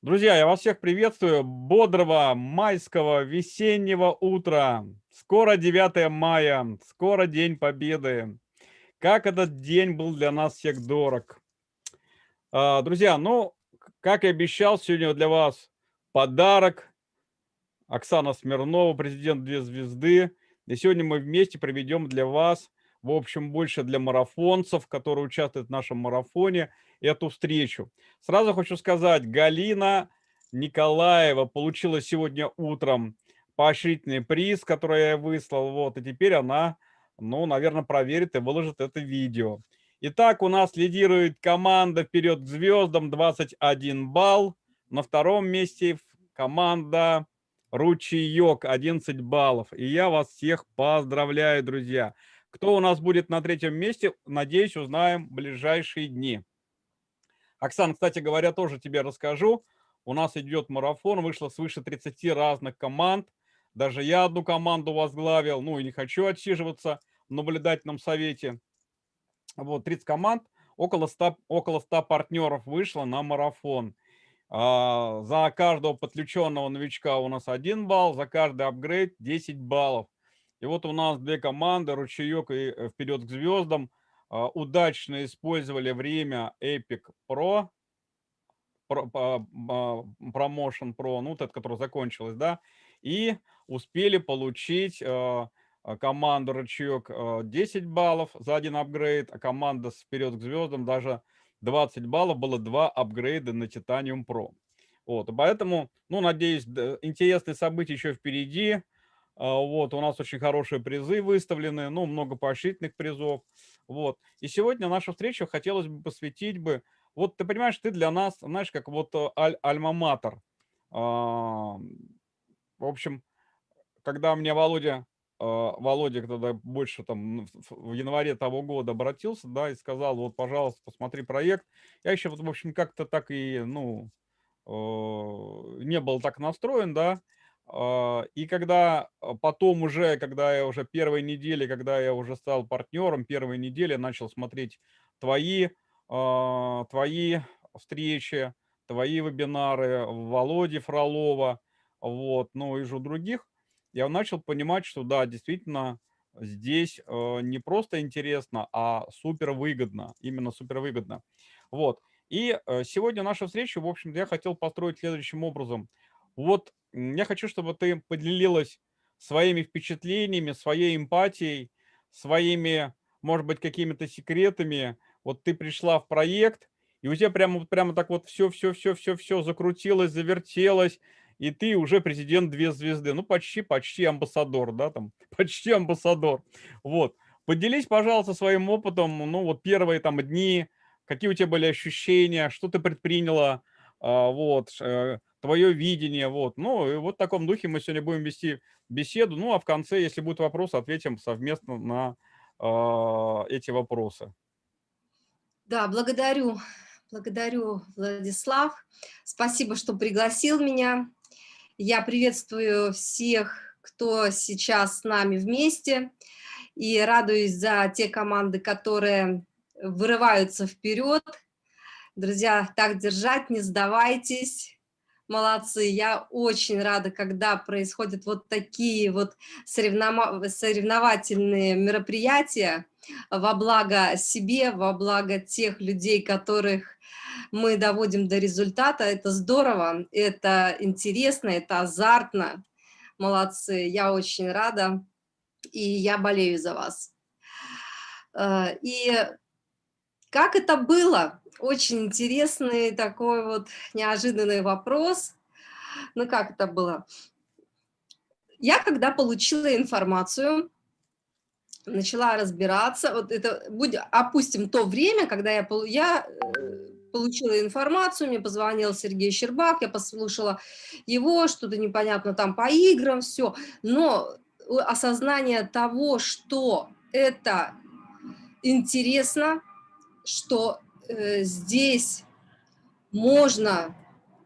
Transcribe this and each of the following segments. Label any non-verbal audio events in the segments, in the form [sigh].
Друзья, я вас всех приветствую. Бодрого майского весеннего утра. Скоро 9 мая, скоро День Победы. Как этот день был для нас всех дорог. А, друзья, ну, как и обещал, сегодня для вас подарок. Оксана Смирнова, президент «Две звезды». И сегодня мы вместе проведем для вас, в общем, больше для марафонцев, которые участвуют в нашем марафоне – эту встречу. Сразу хочу сказать, Галина Николаева получила сегодня утром поощрительный приз, который я выслал, вот, и теперь она, ну, наверное, проверит и выложит это видео. Итак, у нас лидирует команда «Вперед к звездам» 21 балл. На втором месте команда «Ручеек» 11 баллов. И я вас всех поздравляю, друзья. Кто у нас будет на третьем месте, надеюсь, узнаем в ближайшие дни. Оксан, кстати говоря, тоже тебе расскажу. У нас идет марафон, вышло свыше 30 разных команд. Даже я одну команду возглавил, ну и не хочу отсиживаться в наблюдательном совете. Вот, 30 команд, около 100, около 100 партнеров вышло на марафон. А, за каждого подключенного новичка у нас 1 балл, за каждый апгрейд 10 баллов. И вот у нас две команды, Ручеек и э, Вперед к звездам. А, удачно использовали время Epic Pro, Promotion Pro, ну, вот это, которое закончилось, да, и успели получить а, а, команду рычаг 10 баллов за один апгрейд, а команда вперед к звездам даже 20 баллов, было два апгрейда на Titanium Pro. Вот, поэтому, ну, надеюсь, интересные события еще впереди. Вот, у нас очень хорошие призы выставлены, ну, много поощрительных призов. Вот. И сегодня нашу встречу хотелось бы посвятить бы... Вот ты понимаешь, ты для нас, знаешь, как вот э, аль альма-матер. В общем, когда мне Володя, а, Володя тогда больше там в январе того года обратился, да, и сказал, вот, пожалуйста, посмотри проект. Я еще, вот, в общем, как-то так и, ну, э, не был так настроен, да, а, и когда а, потом уже, когда я уже первой недели, когда я уже стал партнером, первой недели начал смотреть твои, а, твои встречи, твои вебинары, Володи Фролова, вот, ну и же других, я начал понимать, что да, действительно, здесь не просто интересно, а супер выгодно, именно супер выгодно. Вот. И сегодня наша встреча, в общем я хотел построить следующим образом. Вот я хочу, чтобы ты поделилась своими впечатлениями, своей эмпатией, своими, может быть, какими-то секретами. Вот ты пришла в проект, и у тебя прямо, прямо так вот все-все-все-все-все закрутилось, завертелось, и ты уже президент две звезды. Ну, почти, почти амбассадор, да, там, [laughs] почти амбассадор. Вот. Поделись, пожалуйста, своим опытом, ну, вот первые там дни, какие у тебя были ощущения, что ты предприняла, а, вот, э, твое видение, вот. Ну, и вот в таком духе мы сегодня будем вести беседу, ну, а в конце, если будут вопросы, ответим совместно на э, эти вопросы. Да, благодарю, благодарю, Владислав. Спасибо, что пригласил меня. Я приветствую всех, кто сейчас с нами вместе, и радуюсь за те команды, которые вырываются вперед. Друзья, так держать, не сдавайтесь молодцы. Я очень рада, когда происходят вот такие вот соревновательные мероприятия во благо себе, во благо тех людей, которых мы доводим до результата. Это здорово, это интересно, это азартно. Молодцы, я очень рада, и я болею за вас. Э, и как это было? Очень интересный такой вот неожиданный вопрос. Ну, как это было? Я, когда получила информацию, начала разбираться, вот это, будь, опустим то время, когда я, я э, получила информацию, мне позвонил Сергей Щербак, я послушала его, что-то непонятно там по играм, все, но осознание того, что это интересно, что э, здесь можно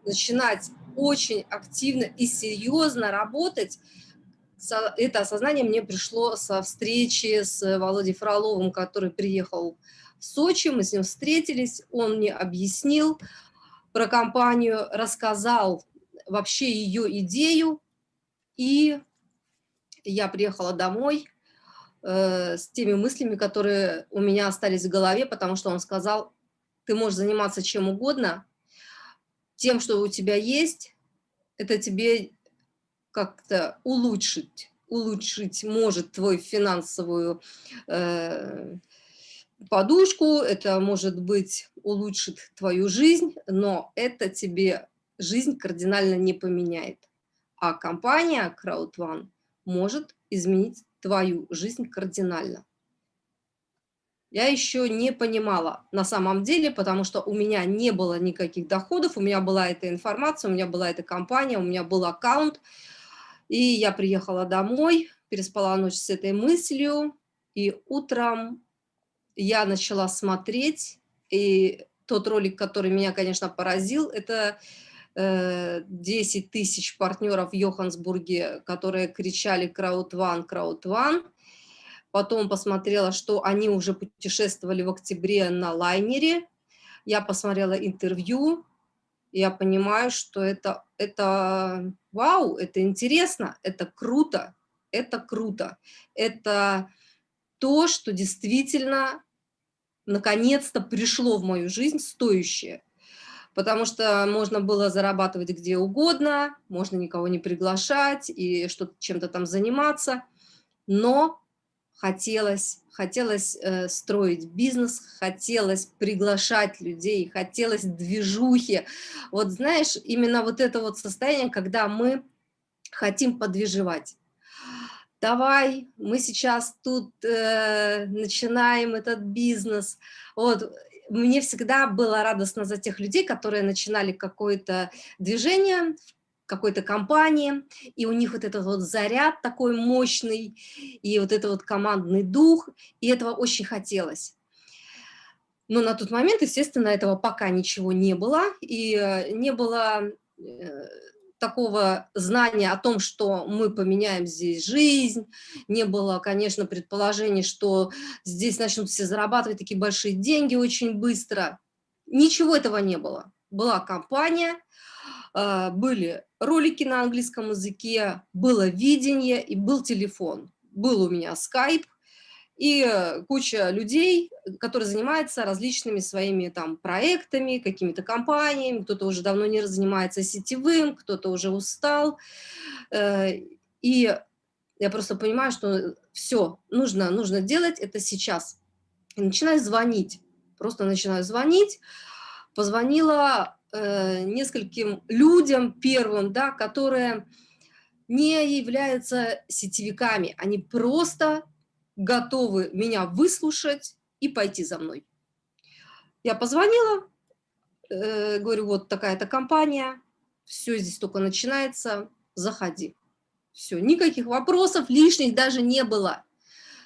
начинать очень активно и серьезно работать, это осознание мне пришло со встречи с Володей Фроловым, который приехал в Сочи, мы с ним встретились, он мне объяснил, про компанию, рассказал вообще ее идею, и я приехала домой э, с теми мыслями, которые у меня остались в голове, потому что он сказал, ты можешь заниматься чем угодно, тем, что у тебя есть, это тебе как-то улучшить, улучшить может твою финансовую э, подушку, это может быть улучшит твою жизнь, но это тебе жизнь кардинально не поменяет. А компания CrowdOne может изменить твою жизнь кардинально. Я еще не понимала на самом деле, потому что у меня не было никаких доходов, у меня была эта информация, у меня была эта компания, у меня был аккаунт. И я приехала домой, переспала ночь с этой мыслью, и утром я начала смотреть, и тот ролик, который меня, конечно, поразил, это 10 э, тысяч партнеров в Йоханнесбурге, которые кричали «Краудван, Краудван». Потом посмотрела, что они уже путешествовали в октябре на лайнере. Я посмотрела интервью, я понимаю, что это, это вау, это интересно, это круто, это круто. Это то, что действительно наконец-то пришло в мою жизнь стоящее потому что можно было зарабатывать где угодно, можно никого не приглашать и что-то чем-то там заниматься, но хотелось, хотелось э, строить бизнес, хотелось приглашать людей, хотелось движухи. Вот знаешь, именно вот это вот состояние, когда мы хотим подвижевать. Давай, мы сейчас тут э, начинаем этот бизнес. Вот, мне всегда было радостно за тех людей, которые начинали какое-то движение, какой-то компании, и у них вот этот вот заряд такой мощный, и вот это вот командный дух, и этого очень хотелось. Но на тот момент, естественно, этого пока ничего не было, и э, не было э, такого знания о том, что мы поменяем здесь жизнь, не было, конечно, предположений, что здесь начнут все зарабатывать такие большие деньги очень быстро. Ничего этого не было. Была компания, а, были ролики на английском языке, было видение и был телефон. Был у меня скайп, и э, куча людей, которые занимаются различными своими там проектами, какими-то компаниями, кто-то уже давно не занимается сетевым, кто-то уже устал. Э, и я просто понимаю, что все, нужно, нужно делать это сейчас. И начинаю звонить, просто начинаю звонить. Позвонила э, нескольким людям первым, да, которые не являются сетевиками, они просто готовы меня выслушать и пойти за мной. Я позвонила, э, говорю, вот такая-то компания, все здесь только начинается, заходи. Все, никаких вопросов лишних даже не было.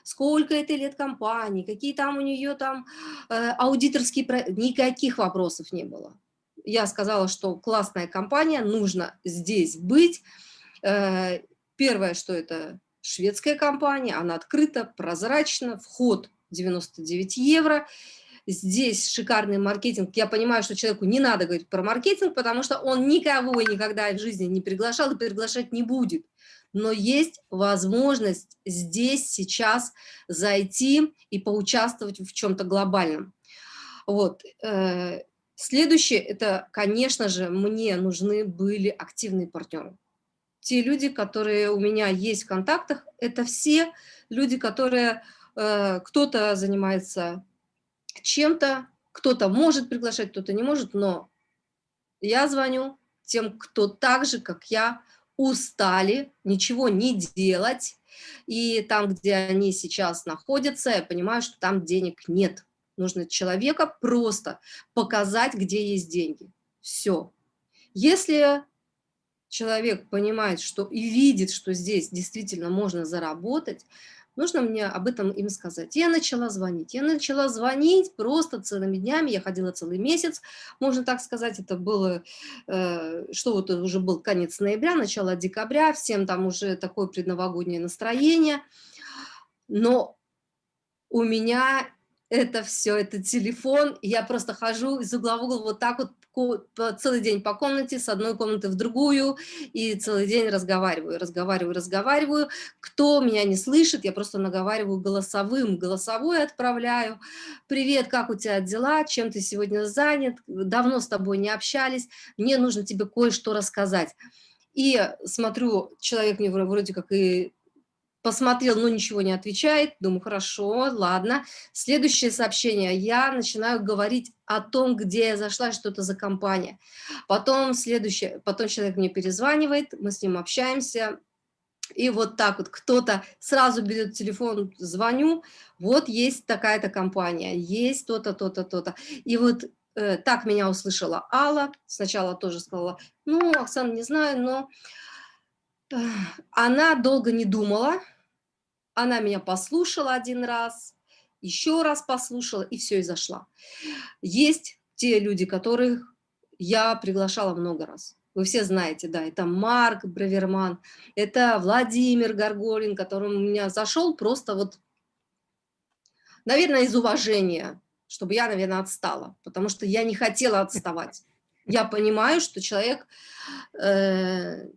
Сколько это лет компании, какие там у нее там э, аудиторские... Никаких вопросов не было. Я сказала, что классная компания, нужно здесь быть. Э, первое, что это шведская компания, она открыта, прозрачна, вход 99 евро. Здесь шикарный маркетинг. Я понимаю, что человеку не надо говорить про маркетинг, потому что он никого никогда в жизни не приглашал и приглашать не будет. Но есть возможность здесь, сейчас зайти и поучаствовать в чем-то глобальном. Вот. Э, следующее, это, конечно же, мне нужны были активные партнеры те люди, которые у меня есть в контактах, это все люди, которые э, кто-то занимается чем-то, кто-то может приглашать, кто-то не может, но я звоню тем, кто так же, как я, устали, ничего не делать, и там, где они сейчас находятся, я понимаю, что там денег нет. Нужно человека просто показать, где есть деньги. Все. Если человек понимает, что и видит, что здесь действительно можно заработать, нужно мне об этом им сказать. Я начала звонить. Я начала звонить просто целыми днями. Я ходила целый месяц, можно так сказать. Это было, э, что вот уже был конец ноября, начало декабря. Всем там уже такое предновогоднее настроение. Но у меня это все, это телефон. Я просто хожу из угла в угол вот так вот целый день по комнате, с одной комнаты в другую, и целый день разговариваю, разговариваю, разговариваю. Кто меня не слышит, я просто наговариваю голосовым, голосовой отправляю. Привет, как у тебя дела, чем ты сегодня занят, давно с тобой не общались, мне нужно тебе кое-что рассказать. И смотрю, человек мне вроде как и посмотрел, но ничего не отвечает, думаю, хорошо, ладно. Следующее сообщение, я начинаю говорить о том, где я зашла, что это за компания. Потом следующее, потом человек мне перезванивает, мы с ним общаемся, и вот так вот кто-то сразу берет телефон, звоню, вот есть такая-то компания, есть то-то, то-то, то-то. И вот э, так меня услышала Алла, сначала тоже сказала, ну, Оксана, не знаю, но... Э, она долго не думала, она меня послушала один раз, еще раз послушала, и все, и зашла. Есть те люди, которых я приглашала много раз. Вы все знаете, да, это Марк Браверман, это Владимир Горголин, который у меня зашел просто вот, наверное, из уважения, чтобы я, наверное, отстала, потому что я не хотела отставать. Я понимаю, что человек э,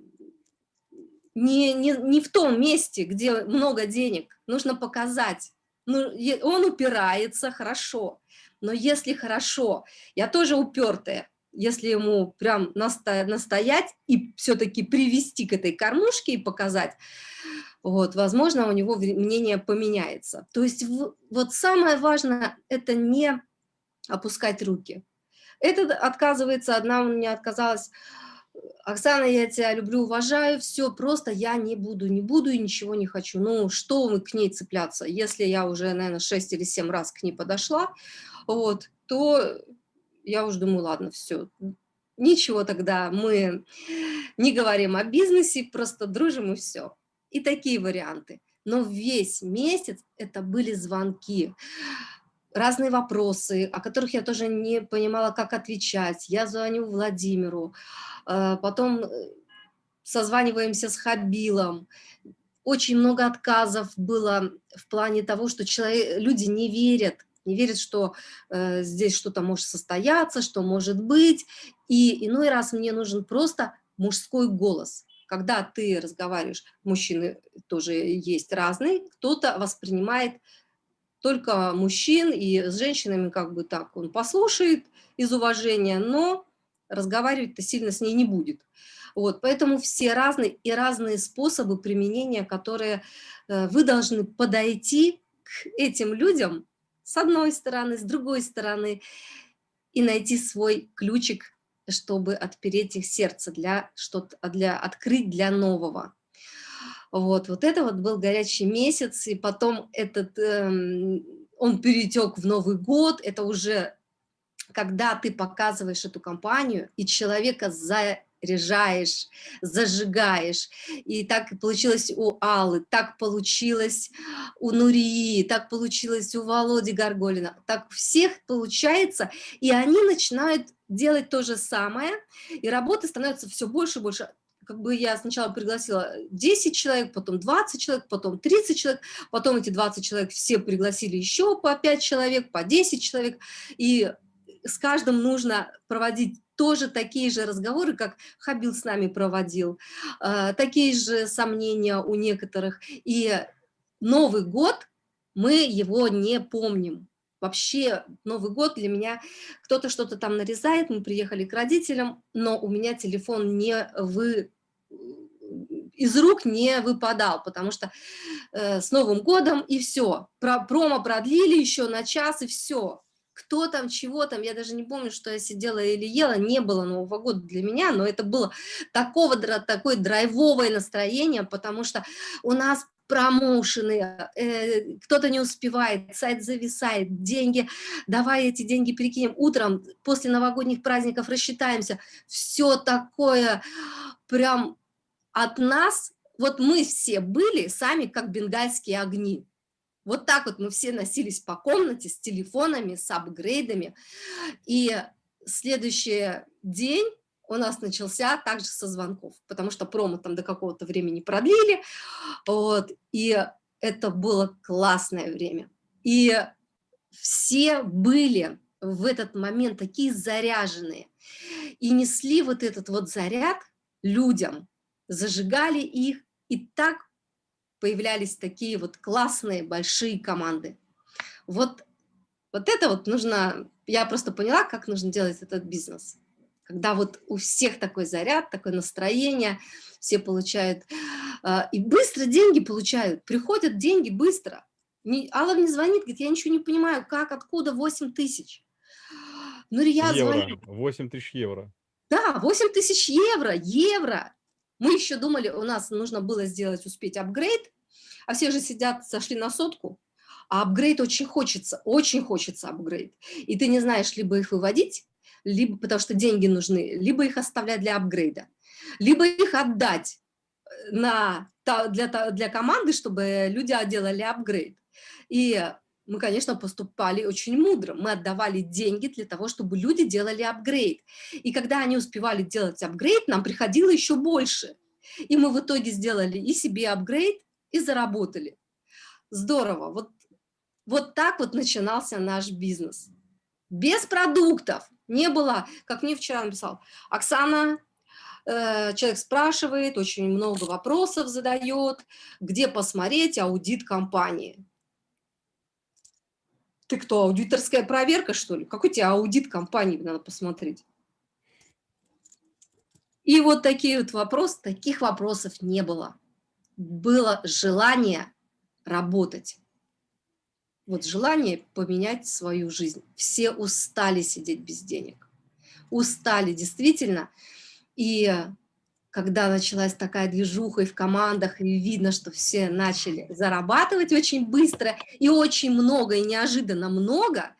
не, не, не в том месте, где много денег. Нужно показать. Ну, он упирается, хорошо. Но если хорошо, я тоже упертая, если ему прям настоять, и все-таки привести к этой кормушке и показать, вот, возможно, у него мнение поменяется. То есть вот самое важное – это не опускать руки. Это отказывается, одна у меня отказалась Оксана, я тебя люблю, уважаю, все, просто я не буду, не буду и ничего не хочу. Ну, что мы к ней цепляться? Если я уже, наверное, 6 или 7 раз к ней подошла, вот, то я уже думаю, ладно, все, ничего тогда, мы не говорим о бизнесе, просто дружим и все. И такие варианты. Но весь месяц это были звонки разные вопросы, о которых я тоже не понимала, как отвечать. Я звоню Владимиру, э, потом э, созваниваемся с Хабилом. Очень много отказов было в плане того, что человек, люди не верят, не верят, что э, здесь что-то может состояться, что может быть. И иной раз мне нужен просто мужской голос. Когда ты разговариваешь, мужчины тоже есть разные, кто-то воспринимает только мужчин, и с женщинами как бы так он послушает из уважения, но разговаривать-то сильно с ней не будет. Вот, поэтому все разные и разные способы применения, которые э, вы должны подойти к этим людям с одной стороны, с другой стороны, и найти свой ключик, чтобы отпереть их сердце, для, что для, открыть для нового. Вот, вот это вот был горячий месяц, и потом этот, эм, он перетек в Новый год, это уже когда ты показываешь эту компанию, и человека заряжаешь, зажигаешь. И так получилось у Аллы, так получилось у Нурии, так получилось у Володи Гарголина, так у всех получается, и они начинают делать то же самое, и работы становятся все больше и больше как бы я сначала пригласила 10 человек, потом 20 человек, потом 30 человек, потом эти 20 человек все пригласили еще по 5 человек, по 10 человек, и с каждым нужно проводить тоже такие же разговоры, как Хабил с нами проводил, э, такие же сомнения у некоторых, и Новый год мы его не помним, Вообще Новый год для меня, кто-то что-то там нарезает, мы приехали к родителям, но у меня телефон не вы из рук не выпадал, потому что э, с Новым годом и все. Про, промо продлили еще на час и все. Кто там, чего там, я даже не помню, что я сидела или ела, не было Нового года для меня, но это было такого, такое драйвовое настроение, потому что у нас промоушены, э, кто-то не успевает, сайт зависает, деньги, давай эти деньги перекинем утром, после новогодних праздников рассчитаемся, все такое прям от нас, вот мы все были сами как бенгальские огни. Вот так вот мы все носились по комнате с телефонами, с апгрейдами. И следующий день у нас начался также со звонков, потому что промо там до какого-то времени продлили. Вот, и это было классное время. И все были в этот момент такие заряженные и несли вот этот вот заряд людям, зажигали их, и так появлялись такие вот классные большие команды. Вот, вот это вот нужно, я просто поняла, как нужно делать этот бизнес. Когда вот у всех такой заряд, такое настроение, все получают, э, и быстро деньги получают, приходят деньги быстро. Не, Алла мне звонит, говорит, я ничего не понимаю, как, откуда 8 тысяч. Ну, я евро, звоню. 8 тысяч евро. Да, 8 тысяч евро, евро. Мы еще думали, у нас нужно было сделать, успеть апгрейд, а все же сидят, сошли на сотку, а апгрейд очень хочется, очень хочется апгрейд. И ты не знаешь, либо их выводить, либо потому что деньги нужны, либо их оставлять для апгрейда, либо их отдать э, на, для, для команды, чтобы люди делали апгрейд. И мы, конечно, поступали очень мудро. Мы отдавали деньги для того, чтобы люди делали апгрейд. И когда они успевали делать апгрейд, нам приходило еще больше. И мы в итоге сделали и себе апгрейд, и заработали. Здорово. Вот, вот так вот начинался наш бизнес. Без продуктов. Не было, как мне вчера написал, Оксана, э, человек спрашивает, очень много вопросов задает, где посмотреть аудит компании. Ты кто, аудиторская проверка, что ли? Какой тебе аудит компании надо посмотреть? И вот такие вот вопросы, таких вопросов не было. Было желание работать. Вот желание поменять свою жизнь. Все устали сидеть без денег. Устали, действительно. И когда началась такая движуха и в командах, и видно, что все начали зарабатывать очень быстро и очень много, и неожиданно много,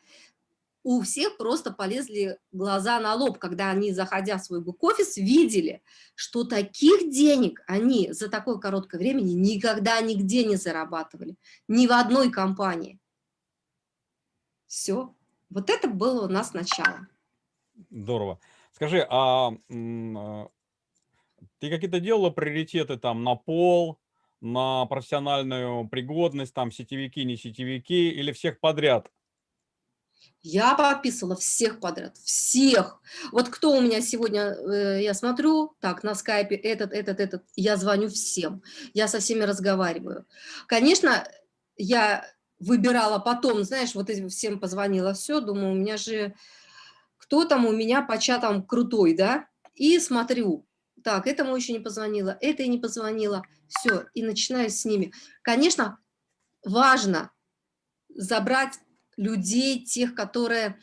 у всех просто полезли глаза на лоб, когда они, заходя в свой бэк-офис, видели, что таких денег они за такое короткое время никогда нигде не зарабатывали, ни в одной компании. Все. Вот это было у нас начало. Здорово. Скажи, а ты какие-то делала приоритеты там на пол, на профессиональную пригодность, там сетевики, не сетевики или всех подряд? Я подписывала всех подряд, всех. Вот кто у меня сегодня, э, я смотрю, так, на скайпе, этот, этот, этот, я звоню всем, я со всеми разговариваю. Конечно, я выбирала потом, знаешь, вот всем позвонила, все, думаю, у меня же, кто там у меня по чатам крутой, да? И смотрю, так, этому еще не позвонила, это и не позвонила, все, и начинаю с ними. Конечно, важно забрать людей, тех, которые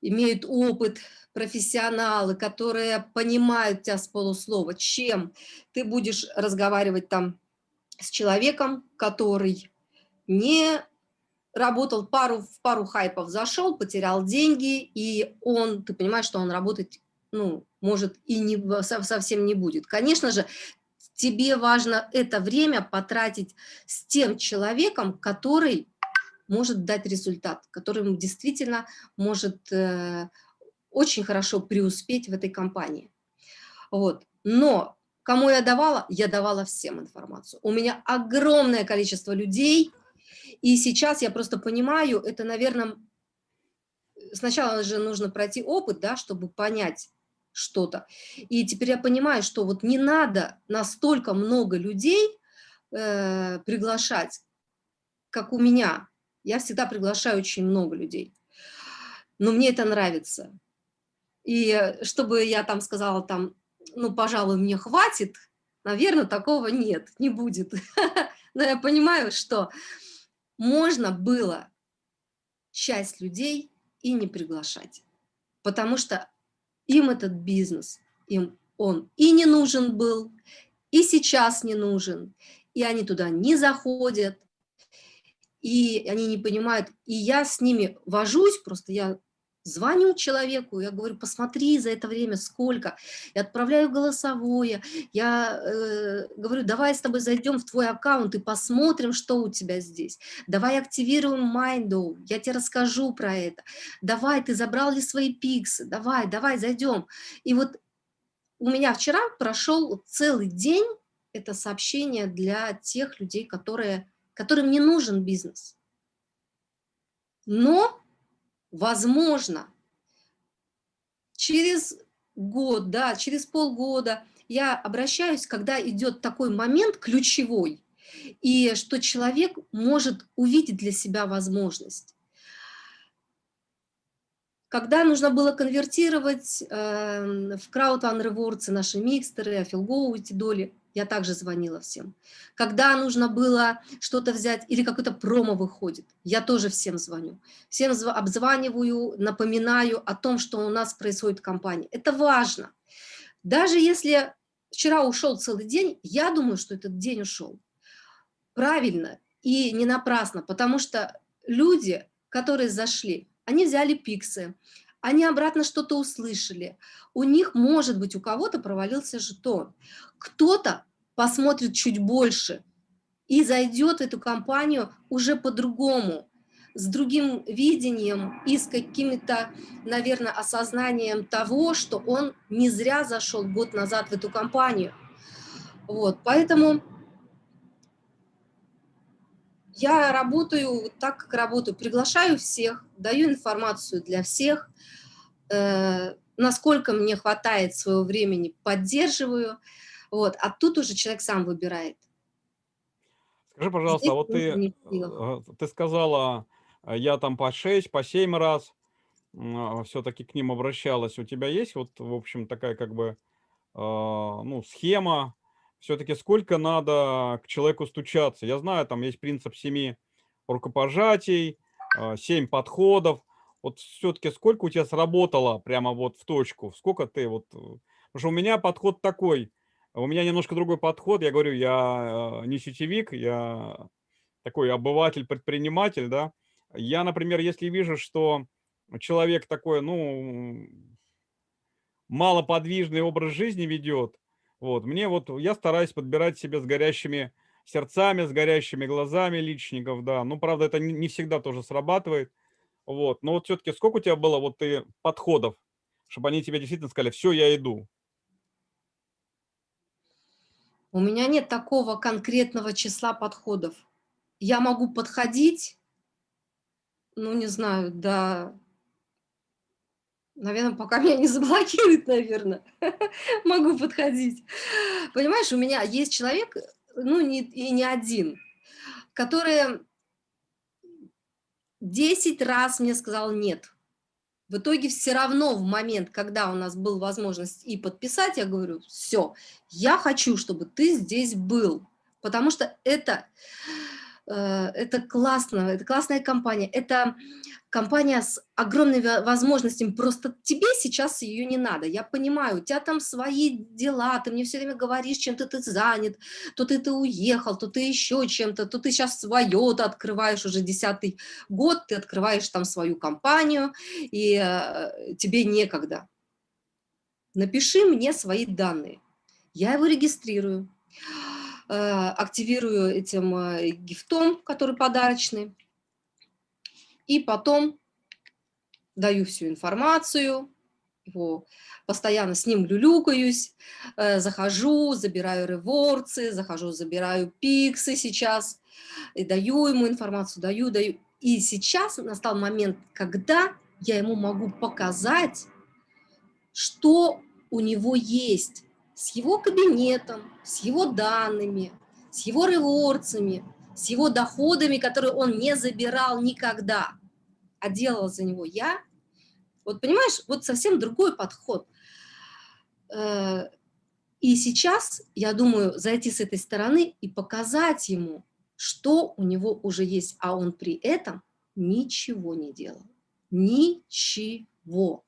имеют опыт, профессионалы, которые понимают тебя с полуслова, чем ты будешь разговаривать там с человеком, который не работал пару, в пару хайпов, зашел, потерял деньги, и он, ты понимаешь, что он работает ну, может, и не, совсем не будет. Конечно же, тебе важно это время потратить с тем человеком, который может дать результат, который действительно может э, очень хорошо преуспеть в этой компании. Вот. Но кому я давала? Я давала всем информацию. У меня огромное количество людей, и сейчас я просто понимаю, это, наверное, сначала же нужно пройти опыт, да, чтобы понять, что-то. И теперь я понимаю, что вот не надо настолько много людей э, приглашать, как у меня. Я всегда приглашаю очень много людей. Но мне это нравится. И чтобы я там сказала, там, ну, пожалуй, мне хватит, наверное, такого нет, не будет. [laughs] Но я понимаю, что можно было часть людей и не приглашать. Потому что им этот бизнес, им он и не нужен был, и сейчас не нужен, и они туда не заходят, и они не понимают, и я с ними вожусь, просто я Звоню человеку, я говорю, посмотри за это время сколько, я отправляю голосовое, я э, говорю, давай с тобой зайдем в твой аккаунт и посмотрим, что у тебя здесь. Давай активируем Mindow, я тебе расскажу про это. Давай, ты забрал ли свои пиксы, давай, давай, зайдем. И вот у меня вчера прошел целый день это сообщение для тех людей, которые, которым не нужен бизнес. Но возможно, через год, да, через полгода я обращаюсь, когда идет такой момент ключевой, и что человек может увидеть для себя возможность. Когда нужно было конвертировать э, в краудфанд ревордсы наши микстеры, афилгоу эти доли, я также звонила всем. Когда нужно было что-то взять или какое-то промо выходит, я тоже всем звоню. Всем обзваниваю, напоминаю о том, что у нас происходит в компании. Это важно. Даже если вчера ушел целый день, я думаю, что этот день ушел. Правильно и не напрасно, потому что люди, которые зашли, они взяли пиксы, они обратно что-то услышали. У них, может быть, у кого-то провалился жетон. Кто-то посмотрит чуть больше и зайдет в эту компанию уже по-другому, с другим видением и с каким-то, наверное, осознанием того, что он не зря зашел год назад в эту компанию. Вот, поэтому я работаю так, как работаю, приглашаю всех, даю информацию для всех, э, насколько мне хватает своего времени, поддерживаю, вот, а тут уже человек сам выбирает. Скажи, пожалуйста, Здесь а вот ты, э, ты сказала, э, я там по 6, по 7 раз а, все-таки к ним обращалась. У тебя есть вот, в общем, такая как бы, а, ну, схема, все-таки сколько надо к человеку стучаться. Я знаю, там есть принцип семи рукопожатий, а, семь подходов. Вот все-таки сколько у тебя сработало прямо вот в точку? Сколько ты вот... Э, потому что у меня подход такой. У меня немножко другой подход. Я говорю, я э, не сетевик, я такой обыватель, предприниматель, да. Я, например, если вижу, что человек такой, ну, малоподвижный образ жизни ведет, вот, мне вот, я стараюсь подбирать себе с горящими сердцами, с горящими глазами личников, да. Ну, правда, это не всегда тоже срабатывает. Вот, но вот все-таки сколько у тебя было вот ты подходов, чтобы они тебе действительно сказали, все, я иду? У меня нет такого конкретного числа подходов. Я могу подходить, ну, не знаю, до Наверное, пока меня не заблокируют, наверное, [laughs] могу подходить. Понимаешь, у меня есть человек, ну, не, и не один, который 10 раз мне сказал «нет». В итоге все равно в момент, когда у нас была возможность и подписать, я говорю, все, я хочу, чтобы ты здесь был, потому что это, это классно, это классная компания, это компания с огромными возможностями, просто тебе сейчас ее не надо. Я понимаю, у тебя там свои дела, ты мне все время говоришь, чем-то ты занят, то ты, ты уехал, то ты еще чем-то, то ты сейчас свое, ты открываешь уже десятый год, ты открываешь там свою компанию, и э, тебе некогда. Напиши мне свои данные. Я его регистрирую, э, активирую этим э, гифтом, который подарочный, и потом даю всю информацию, его, постоянно с ним люлюкаюсь, э, захожу, забираю реворцы, захожу, забираю пиксы сейчас, и даю ему информацию, даю, даю. И сейчас настал момент, когда я ему могу показать, что у него есть с его кабинетом, с его данными, с его реворцами, с его доходами, которые он не забирал никогда а делала за него я, вот понимаешь, вот совсем другой подход. Э, и сейчас, я думаю, зайти с этой стороны и показать ему, что у него уже есть, а он при этом ничего не делал. Ничего.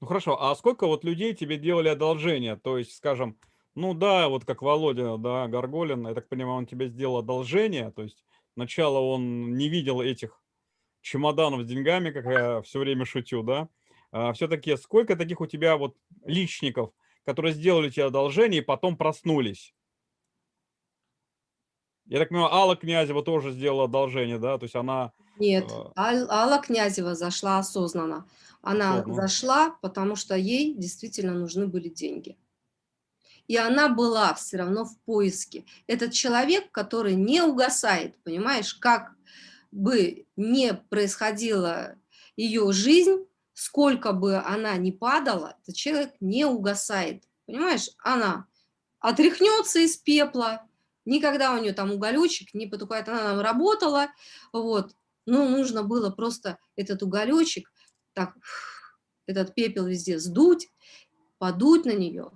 Ну хорошо, а сколько вот людей тебе делали одолжение? То есть, скажем, ну да, вот как Володя, да, Горголин, я так понимаю, он тебе сделал одолжение, то есть сначала он не видел этих чемоданов с деньгами, как я все время шутю, да, а, все-таки сколько таких у тебя вот личников, которые сделали тебе одолжение и потом проснулись? Я так понимаю, Алла Князева тоже сделала одолжение, да, то есть она... Нет, э... Алла Князева зашла осознанно. Она осознанно. зашла, потому что ей действительно нужны были деньги. И она была все равно в поиске. Этот человек, который не угасает, понимаешь, как бы не происходило ее жизнь, сколько бы она ни падала, этот человек не угасает. Понимаешь, она отряхнется из пепла, никогда у нее там уголечек не потухает, она там работала, вот, но нужно было просто этот уголечек, так, этот пепел везде сдуть, подуть на нее,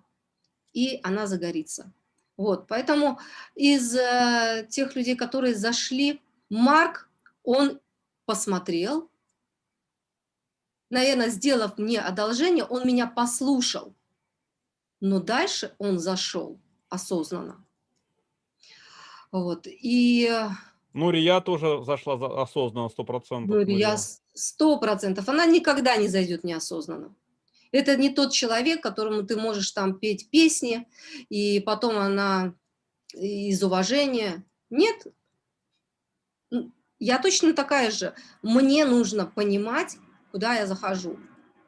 и она загорится. Вот, поэтому из э, тех людей, которые зашли, Марк, он посмотрел, наверное, сделав мне одолжение, он меня послушал, но дальше он зашел осознанно. Вот, и... Ну, Рия тоже зашла осознанно, сто процентов. Ну, Рия сто процентов, она никогда не зайдет неосознанно. Это не тот человек, которому ты можешь там петь песни, и потом она из уважения. Нет, я точно такая же. Мне нужно понимать, куда я захожу.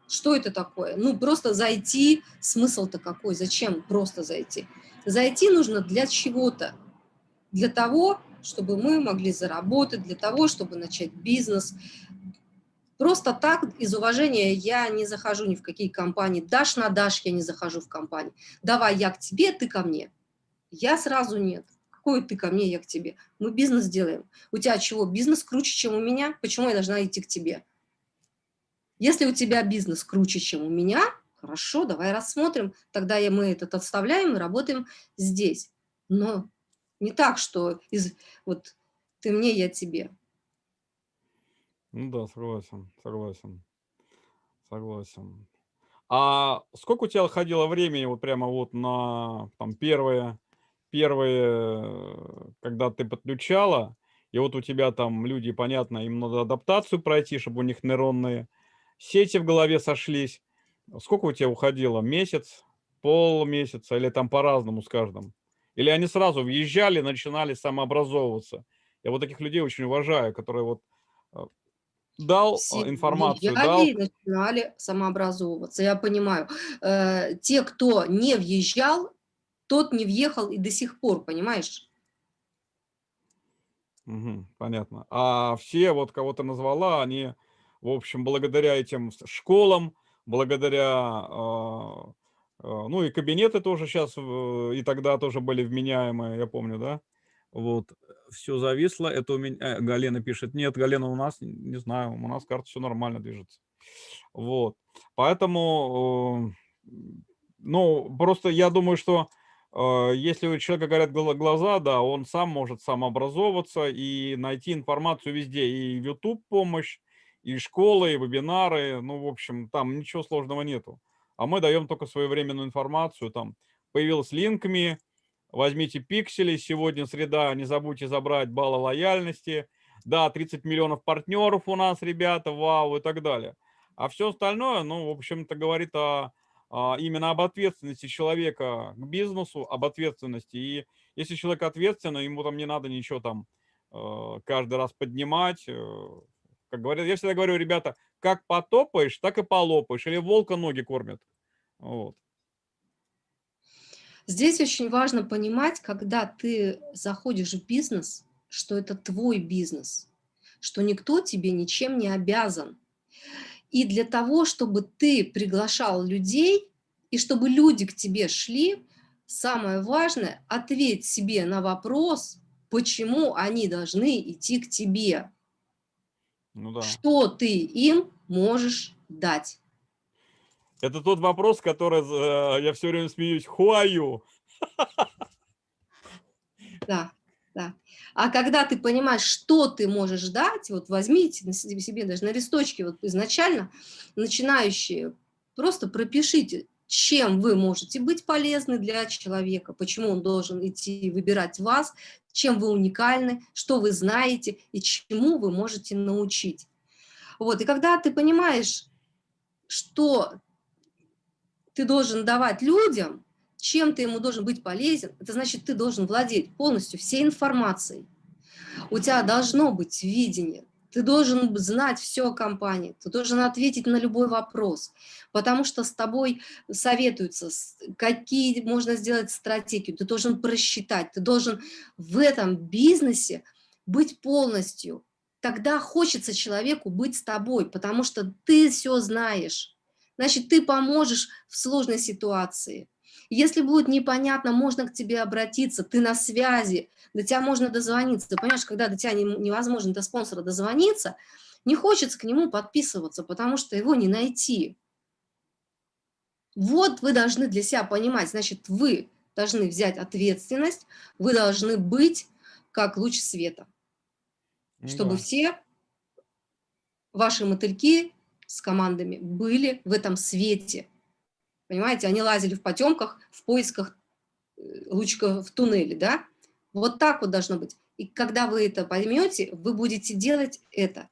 Что это такое? Ну, просто зайти, смысл-то какой? Зачем просто зайти? Зайти нужно для чего-то. Для того, чтобы мы могли заработать, для того, чтобы начать бизнес, Просто так, из уважения, я не захожу ни в какие компании. Дашь на дашь, я не захожу в компании. Давай я к тебе, ты ко мне. Я сразу нет. Какой ты ко мне, я к тебе? Мы бизнес делаем. У тебя чего, бизнес круче, чем у меня? Почему я должна идти к тебе? Если у тебя бизнес круче, чем у меня, хорошо, давай рассмотрим. Тогда мы этот отставляем и работаем здесь. Но не так, что из, вот ты мне, я тебе. Ну да, согласен, согласен, согласен. А сколько у тебя ходило времени вот прямо вот на там первые, первые, когда ты подключала, и вот у тебя там люди, понятно, им надо адаптацию пройти, чтобы у них нейронные сети в голове сошлись. Сколько у тебя уходило? Месяц, полмесяца или там по-разному с каждым? Или они сразу въезжали, начинали самообразовываться? Я вот таких людей очень уважаю, которые вот э, дал а, информацию, дал... начинали самообразовываться, я понимаю. Э, те, кто не въезжал, тот не въехал и до сих пор, понимаешь? Угу, понятно. А все, вот кого то назвала, они, в общем, благодаря этим школам, благодаря, э, э, ну и кабинеты тоже сейчас, и тогда тоже были вменяемые, я помню, да? Вот, все зависло. Это у меня... Э, Галена пишет, нет, Галена, у нас, не знаю, у нас карта все нормально движется. Вот, поэтому, э, ну, просто я думаю, что э, если у человека горят глаза, да, он сам может самообразовываться и найти информацию везде. И YouTube помощь, и школы, и вебинары, ну, в общем, там ничего сложного нету. А мы даем только своевременную информацию, там, появилась линками, возьмите пиксели, сегодня среда, не забудьте забрать баллы лояльности, да, 30 миллионов партнеров у нас, ребята, вау, и так далее. А все остальное, ну, в общем-то, говорит о, о, именно об ответственности человека к бизнесу, об ответственности. И если человек ответственный, ему там не надо ничего там э, каждый раз поднимать. Э, как говорят, я всегда говорю, ребята, как потопаешь, так и полопаешь. Или волка ноги кормят. Вот. Здесь очень важно понимать, когда ты заходишь в бизнес, что это твой бизнес, что никто тебе ничем не обязан. И для того, чтобы ты приглашал людей, и чтобы люди к тебе шли, самое важное – ответь себе на вопрос, почему они должны идти к тебе. Ну да. Что ты им можешь дать? Это тот вопрос, который э, я все время смеюсь. Хуаю. Да, да. А когда ты понимаешь, что ты можешь дать, вот возьмите на себе даже на листочке вот изначально, начинающие, просто пропишите, чем вы можете быть полезны для человека, почему он должен идти выбирать вас, чем вы уникальны, что вы знаете и чему вы можете научить. Вот, и когда ты понимаешь, что ты должен давать людям, чем ты ему должен быть полезен, это значит, ты должен владеть полностью всей информацией. У тебя должно быть видение, ты должен знать все о компании, ты должен ответить на любой вопрос, потому что с тобой советуются, какие можно сделать стратегию, ты должен просчитать, ты должен в этом бизнесе быть полностью. Тогда хочется человеку быть с тобой, потому что ты все знаешь. Значит, ты поможешь в сложной ситуации. Если будет непонятно, можно к тебе обратиться, ты на связи, до тебя можно дозвониться. Понимаешь, когда до тебя невозможно, до спонсора дозвониться, не хочется к нему подписываться, потому что его не найти. Вот вы должны для себя понимать, значит, вы должны взять ответственность, вы должны быть как луч света, ну, чтобы да. все ваши мотыльки с командами были в этом свете. Понимаете, они лазили в потемках, в поисках э, лучка в туннеле, да? Вот так вот должно быть. И когда вы это поймете, вы будете делать это.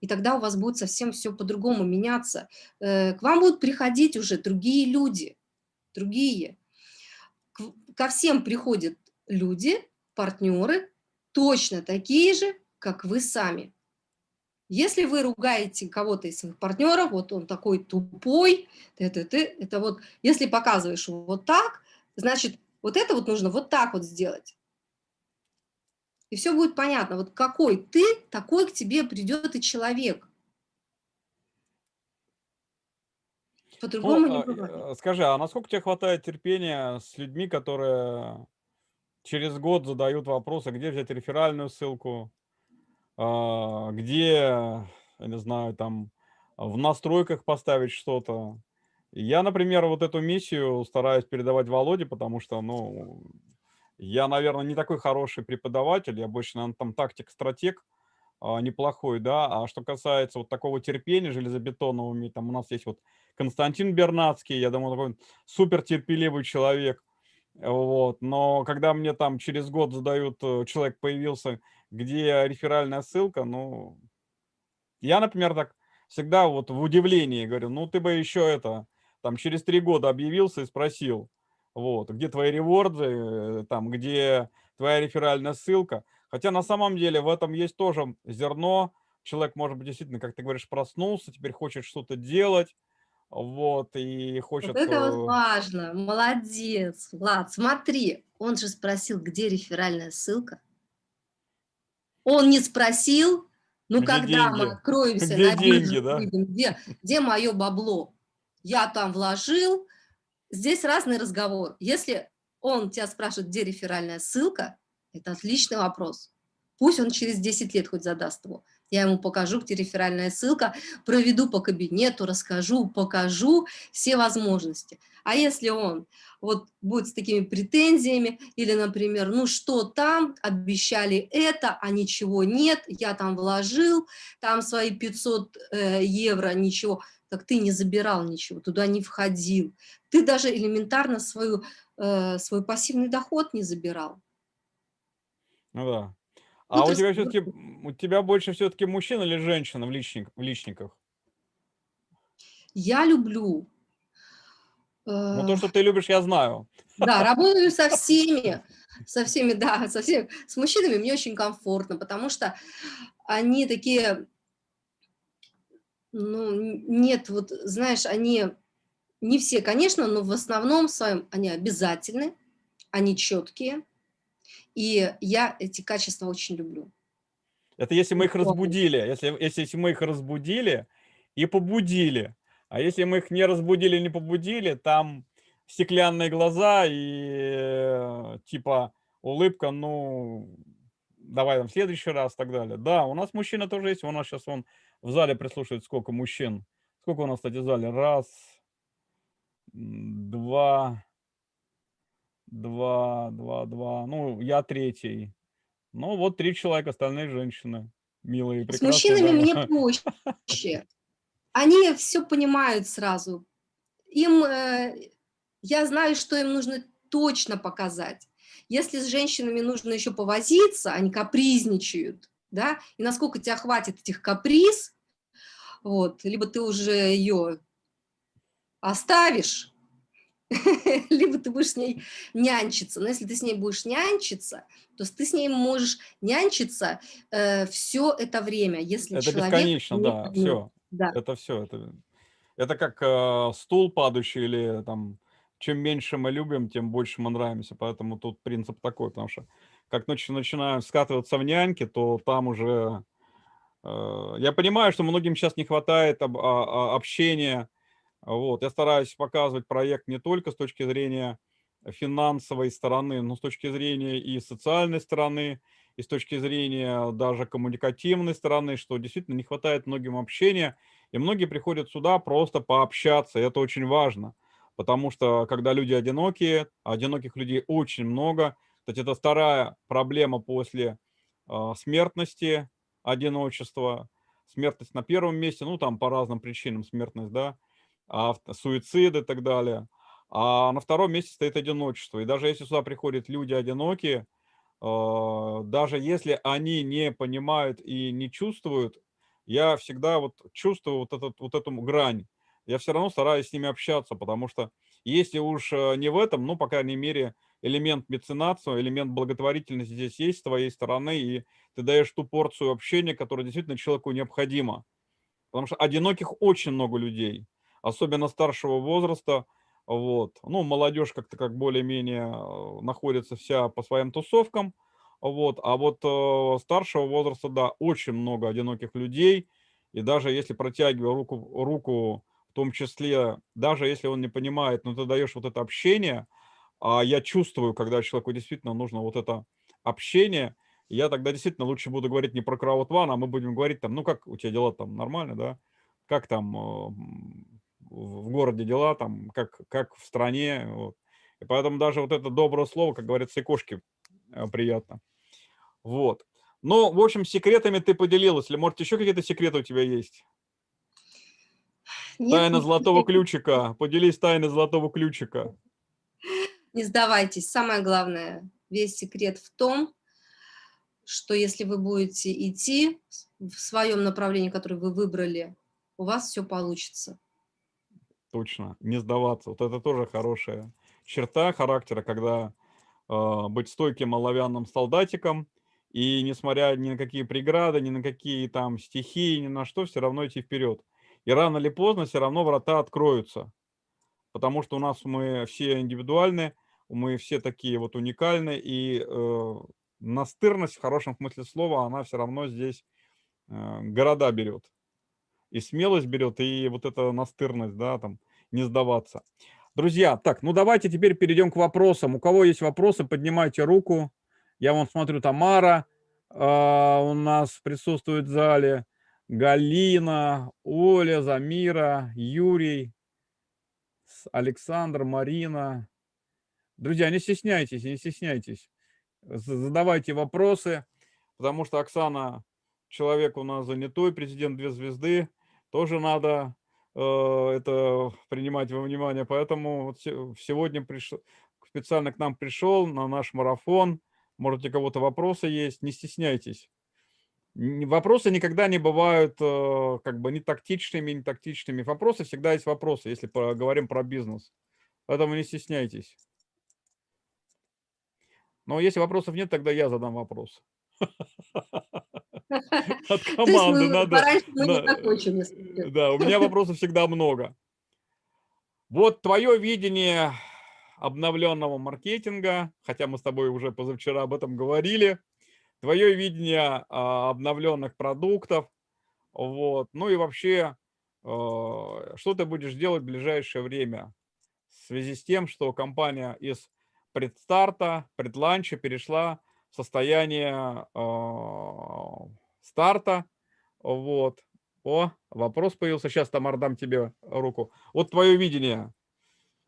И тогда у вас будет совсем все по-другому меняться. Э, к вам будут приходить уже другие люди, другие. Ко всем приходят люди, партнеры, точно такие же, как вы сами. Если вы ругаете кого-то из своих партнеров, вот он такой тупой, ты, ты, ты, это вот, если показываешь вот так, значит, вот это вот нужно вот так вот сделать. И все будет понятно, вот какой ты, такой к тебе придет и человек. По-другому ну, не бывает. Э, скажи, а насколько тебе хватает терпения с людьми, которые через год задают вопросы, где взять реферальную ссылку, а, где, я не знаю, там в настройках поставить что-то. Я, например, вот эту миссию стараюсь передавать Володе, потому что, ну, я, наверное, не такой хороший преподаватель, я больше, наверное, там тактик-стратег а, неплохой, да. А что касается вот такого терпения железобетонного, там у нас есть вот Константин Бернацкий, я думаю, такой супер терпеливый человек. Вот. Но когда мне там через год задают, э, человек появился, где реферальная ссылка, ну, я, например, так всегда вот в удивлении говорю, ну, ты бы еще это, там, через три года объявился и спросил, вот, где твои реворды, э, там, где твоя реферальная ссылка. Хотя на самом деле в этом есть тоже зерно. Человек, может быть, действительно, как ты говоришь, проснулся, теперь хочет что-то делать, вот, и хочет... Вот это вот э, важно, молодец, Влад, смотри, он же спросил, где реферальная ссылка. Он не спросил, ну, где когда деньги? мы откроемся где на деньги, да? где, где мое бабло? Я там вложил. Здесь разный разговор. Если он тебя спрашивает, где реферальная ссылка, это отличный вопрос. Пусть он через 10 лет хоть задаст его. Я ему покажу, где реферальная ссылка, проведу по кабинету, расскажу, покажу все возможности. А если он вот будет с такими претензиями, или, например, ну что там, обещали это, а ничего нет, я там вложил, там свои 500 э, евро, ничего, так ты не забирал ничего, туда не входил. Ты даже элементарно свою, э, свой пассивный доход не забирал. Ну да. А у тебя все-таки, у тебя больше все-таки мужчин или женщин в, личник, в личниках? Я люблю. Ну, то, э, что ты любишь, я знаю. Да, работаю со [laughs] всеми, со всеми, да, со всеми. С мужчинами мне очень комфортно, потому что они такие, ну, нет, вот, знаешь, они, не все, конечно, но в основном своем они обязательны, они четкие, и я эти качества очень люблю. Это если мы их разбудили, если, если, если мы их разбудили и побудили. А если мы их не разбудили, не побудили, там стеклянные глаза и э, типа улыбка, ну, давай там в следующий раз и так далее. Да, у нас мужчина тоже есть, у нас сейчас он в зале прислушивает сколько мужчин. Сколько у нас, кстати, в зале? Раз, два, два, два, два. Ну, я третий. Ну, вот три человека, остальные женщины. Милые, прекрасные. С мужчинами да. мне [laughs] проще. Они все понимают сразу. Им, э, я знаю, что им нужно точно показать. Если с женщинами нужно еще повозиться, они капризничают, да, и насколько тебя хватит этих каприз, вот, либо ты уже ее оставишь, [laughs] либо ты будешь с ней нянчиться. Но если ты с ней будешь нянчиться, то ты с ней можешь нянчиться э, все это время, если это человек... бесконечно, да, все. Да. Это все. Это, это как э, стул падающий или там, чем меньше мы любим, тем больше мы нравимся. Поэтому тут принцип такой, потому что как начинаем скатываться в няньки, то там уже Э, я понимаю, что многим сейчас не хватает об, а, а, общения. Вот. Я стараюсь показывать проект не только с точки зрения финансовой стороны, но с точки зрения и социальной стороны, и с точки зрения даже коммуникативной стороны, что действительно не хватает многим общения, и многие приходят сюда просто пообщаться, и это очень важно, потому что когда люди одинокие, одиноких людей очень много, кстати, это вторая проблема после э, смертности, одиночества, смертность на первом месте, ну там по разным причинам смертность, да, а, суициды и так далее. А на втором месте стоит одиночество. И даже если сюда приходят люди одинокие, а, даже если они не понимают и не чувствуют, я всегда вот чувствую вот, этот, вот эту грань. Я все равно стараюсь с ними общаться, потому что если уж э, не в этом, ну, по крайней мере, элемент меценатства, элемент благотворительности здесь есть с твоей стороны, и ты даешь ту порцию общения, которая действительно человеку необходима. Потому что одиноких очень много людей, особенно старшего возраста. Вот. Ну, молодежь как-то как более-менее э, находится вся по своим тусовкам. Вот. А вот э, старшего возраста, да, очень много одиноких людей. И даже если протягивая руку, руку в том числе, даже если он не понимает, но ты даешь вот это общение, а я чувствую, когда человеку действительно нужно вот это общение, я тогда действительно лучше буду говорить не про краудван, а мы будем говорить там, ну как у тебя дела там нормально, да? Как там э, в городе дела, там, как, как в стране. Вот. И поэтому даже вот это доброе слово, как говорится, и кошки э, приятно. Вот. Ну, в общем, секретами ты поделилась. Или, может, еще какие-то секреты у тебя есть? Нет, Тайна золотого секрет. ключика. Поделись тайной золотого ключика. Не сдавайтесь. Самое главное, весь секрет в том, что если вы будете идти в своем направлении, которое вы выбрали, у вас все получится. Точно, не сдаваться. Вот это тоже хорошая черта характера, когда э, быть стойким оловянным солдатиком, и несмотря ни на какие преграды, ни на какие там стихии, ни на что, все равно идти вперед. И рано или поздно все равно врата откроются. Потому что у нас мы все индивидуальны, мы все такие вот уникальны, и э, настырность в хорошем смысле слова, она все равно здесь э, города берет. И смелость берет, и вот эта настырность, да, там, не сдаваться. Друзья, так, ну давайте теперь перейдем к вопросам. У кого есть вопросы, поднимайте руку. Я вон смотрю, Тамара э, у нас присутствует в зале, Галина, Оля, Замира, Юрий, Александр, Марина. Друзья, не стесняйтесь, не стесняйтесь задавайте вопросы, потому что Оксана человек у нас занятой, президент две звезды, тоже надо э, это принимать во внимание. Поэтому вот сегодня пришел, специально к нам пришел на наш марафон. Можете кого-то вопросы есть, не стесняйтесь. Вопросы никогда не бывают э, как бы не тактичными, не тактичными. Вопросы всегда есть вопросы, если говорим про бизнес. Поэтому не стесняйтесь. Но если вопросов нет, тогда я задам вопрос. [laughs] [laughs] От команды надо. Да, у меня вопросов всегда много. Вот твое видение обновленного маркетинга, хотя мы с тобой уже позавчера об этом говорили, твое видение а, обновленных продуктов, вот, ну и вообще, а, что ты будешь делать в ближайшее время в связи с тем, что компания из предстарта, предланча перешла состояние э, старта. Вот. О, вопрос появился. Сейчас, Тамар, дам тебе руку. Вот твое видение.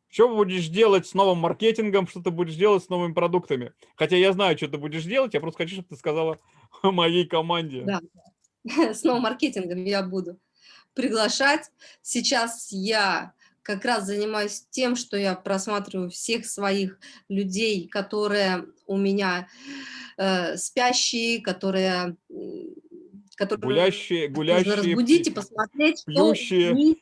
Что будешь делать с новым маркетингом, что ты будешь делать с новыми продуктами? Хотя я знаю, что ты будешь делать, я просто хочу, чтобы ты сказала [laughs] моей команде. Да, [laughs] с новым маркетингом я буду приглашать. Сейчас я как раз занимаюсь тем, что я просматриваю всех своих людей, которые у меня э, спящие, которые, которые гулящие, гулящие, нужно разбудить и посмотреть, пьющие. что у них,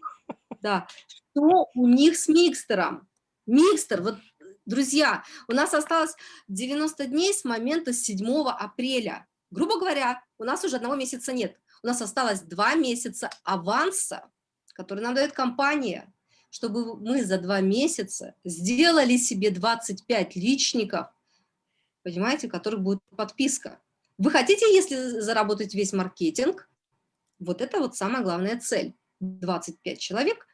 да, что у них с микстером. Микстер, вот, друзья, у нас осталось 90 дней с момента 7 апреля. Грубо говоря, у нас уже одного месяца нет. У нас осталось два месяца аванса, который нам дает компания чтобы мы за два месяца сделали себе 25 личников, понимаете, у которых будет подписка. Вы хотите, если заработать весь маркетинг, Вот это вот самая главная цель. 25 человек,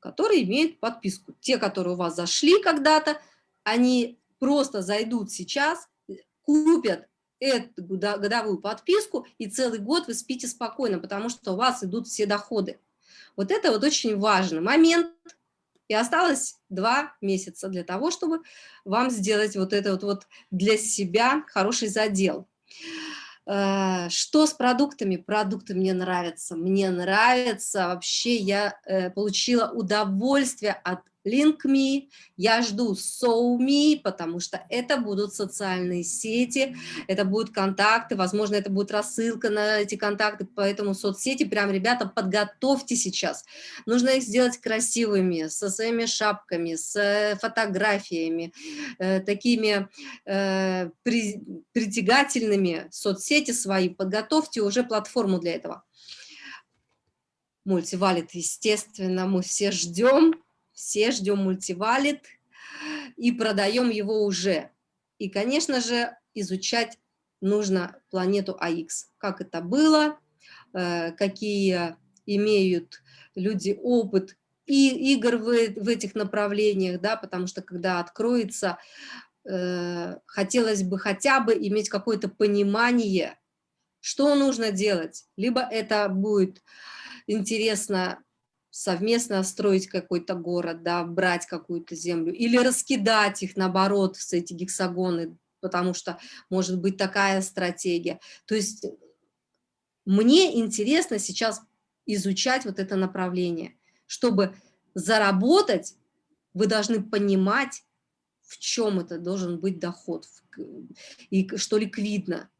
которые имеют подписку. Те, которые у вас зашли когда-то, они просто зайдут сейчас, купят эту годовую подписку, и целый год вы спите спокойно, потому что у вас идут все доходы. Вот это вот очень важный момент. И осталось два месяца для того, чтобы вам сделать вот это вот, вот для себя хороший задел. Э, что с продуктами? Продукты мне нравятся. Мне нравится. Вообще я э, получила удовольствие от LinkMe, я жду SoulMe, потому что это будут социальные сети, это будут контакты, возможно, это будет рассылка на эти контакты, поэтому соцсети, прям, ребята, подготовьте сейчас. Нужно их сделать красивыми, со своими шапками, с э, фотографиями, э, такими э, при, притягательными соцсети свои, подготовьте уже платформу для этого. Мультивалит, естественно, мы все ждем все ждем мультивалит и продаем его уже. И, конечно же, изучать нужно планету АИКС. Как это было, э, какие имеют люди опыт и игр в, в этих направлениях, да, потому что когда откроется, э, хотелось бы хотя бы иметь какое-то понимание, что нужно делать. Либо это будет интересно совместно строить какой-то город, да, брать какую-то землю, или раскидать их, наоборот, все эти гексагоны, потому что может быть такая стратегия. То есть мне интересно сейчас изучать вот это направление. Чтобы заработать, вы должны понимать, в чем это должен быть доход, и что ликвидно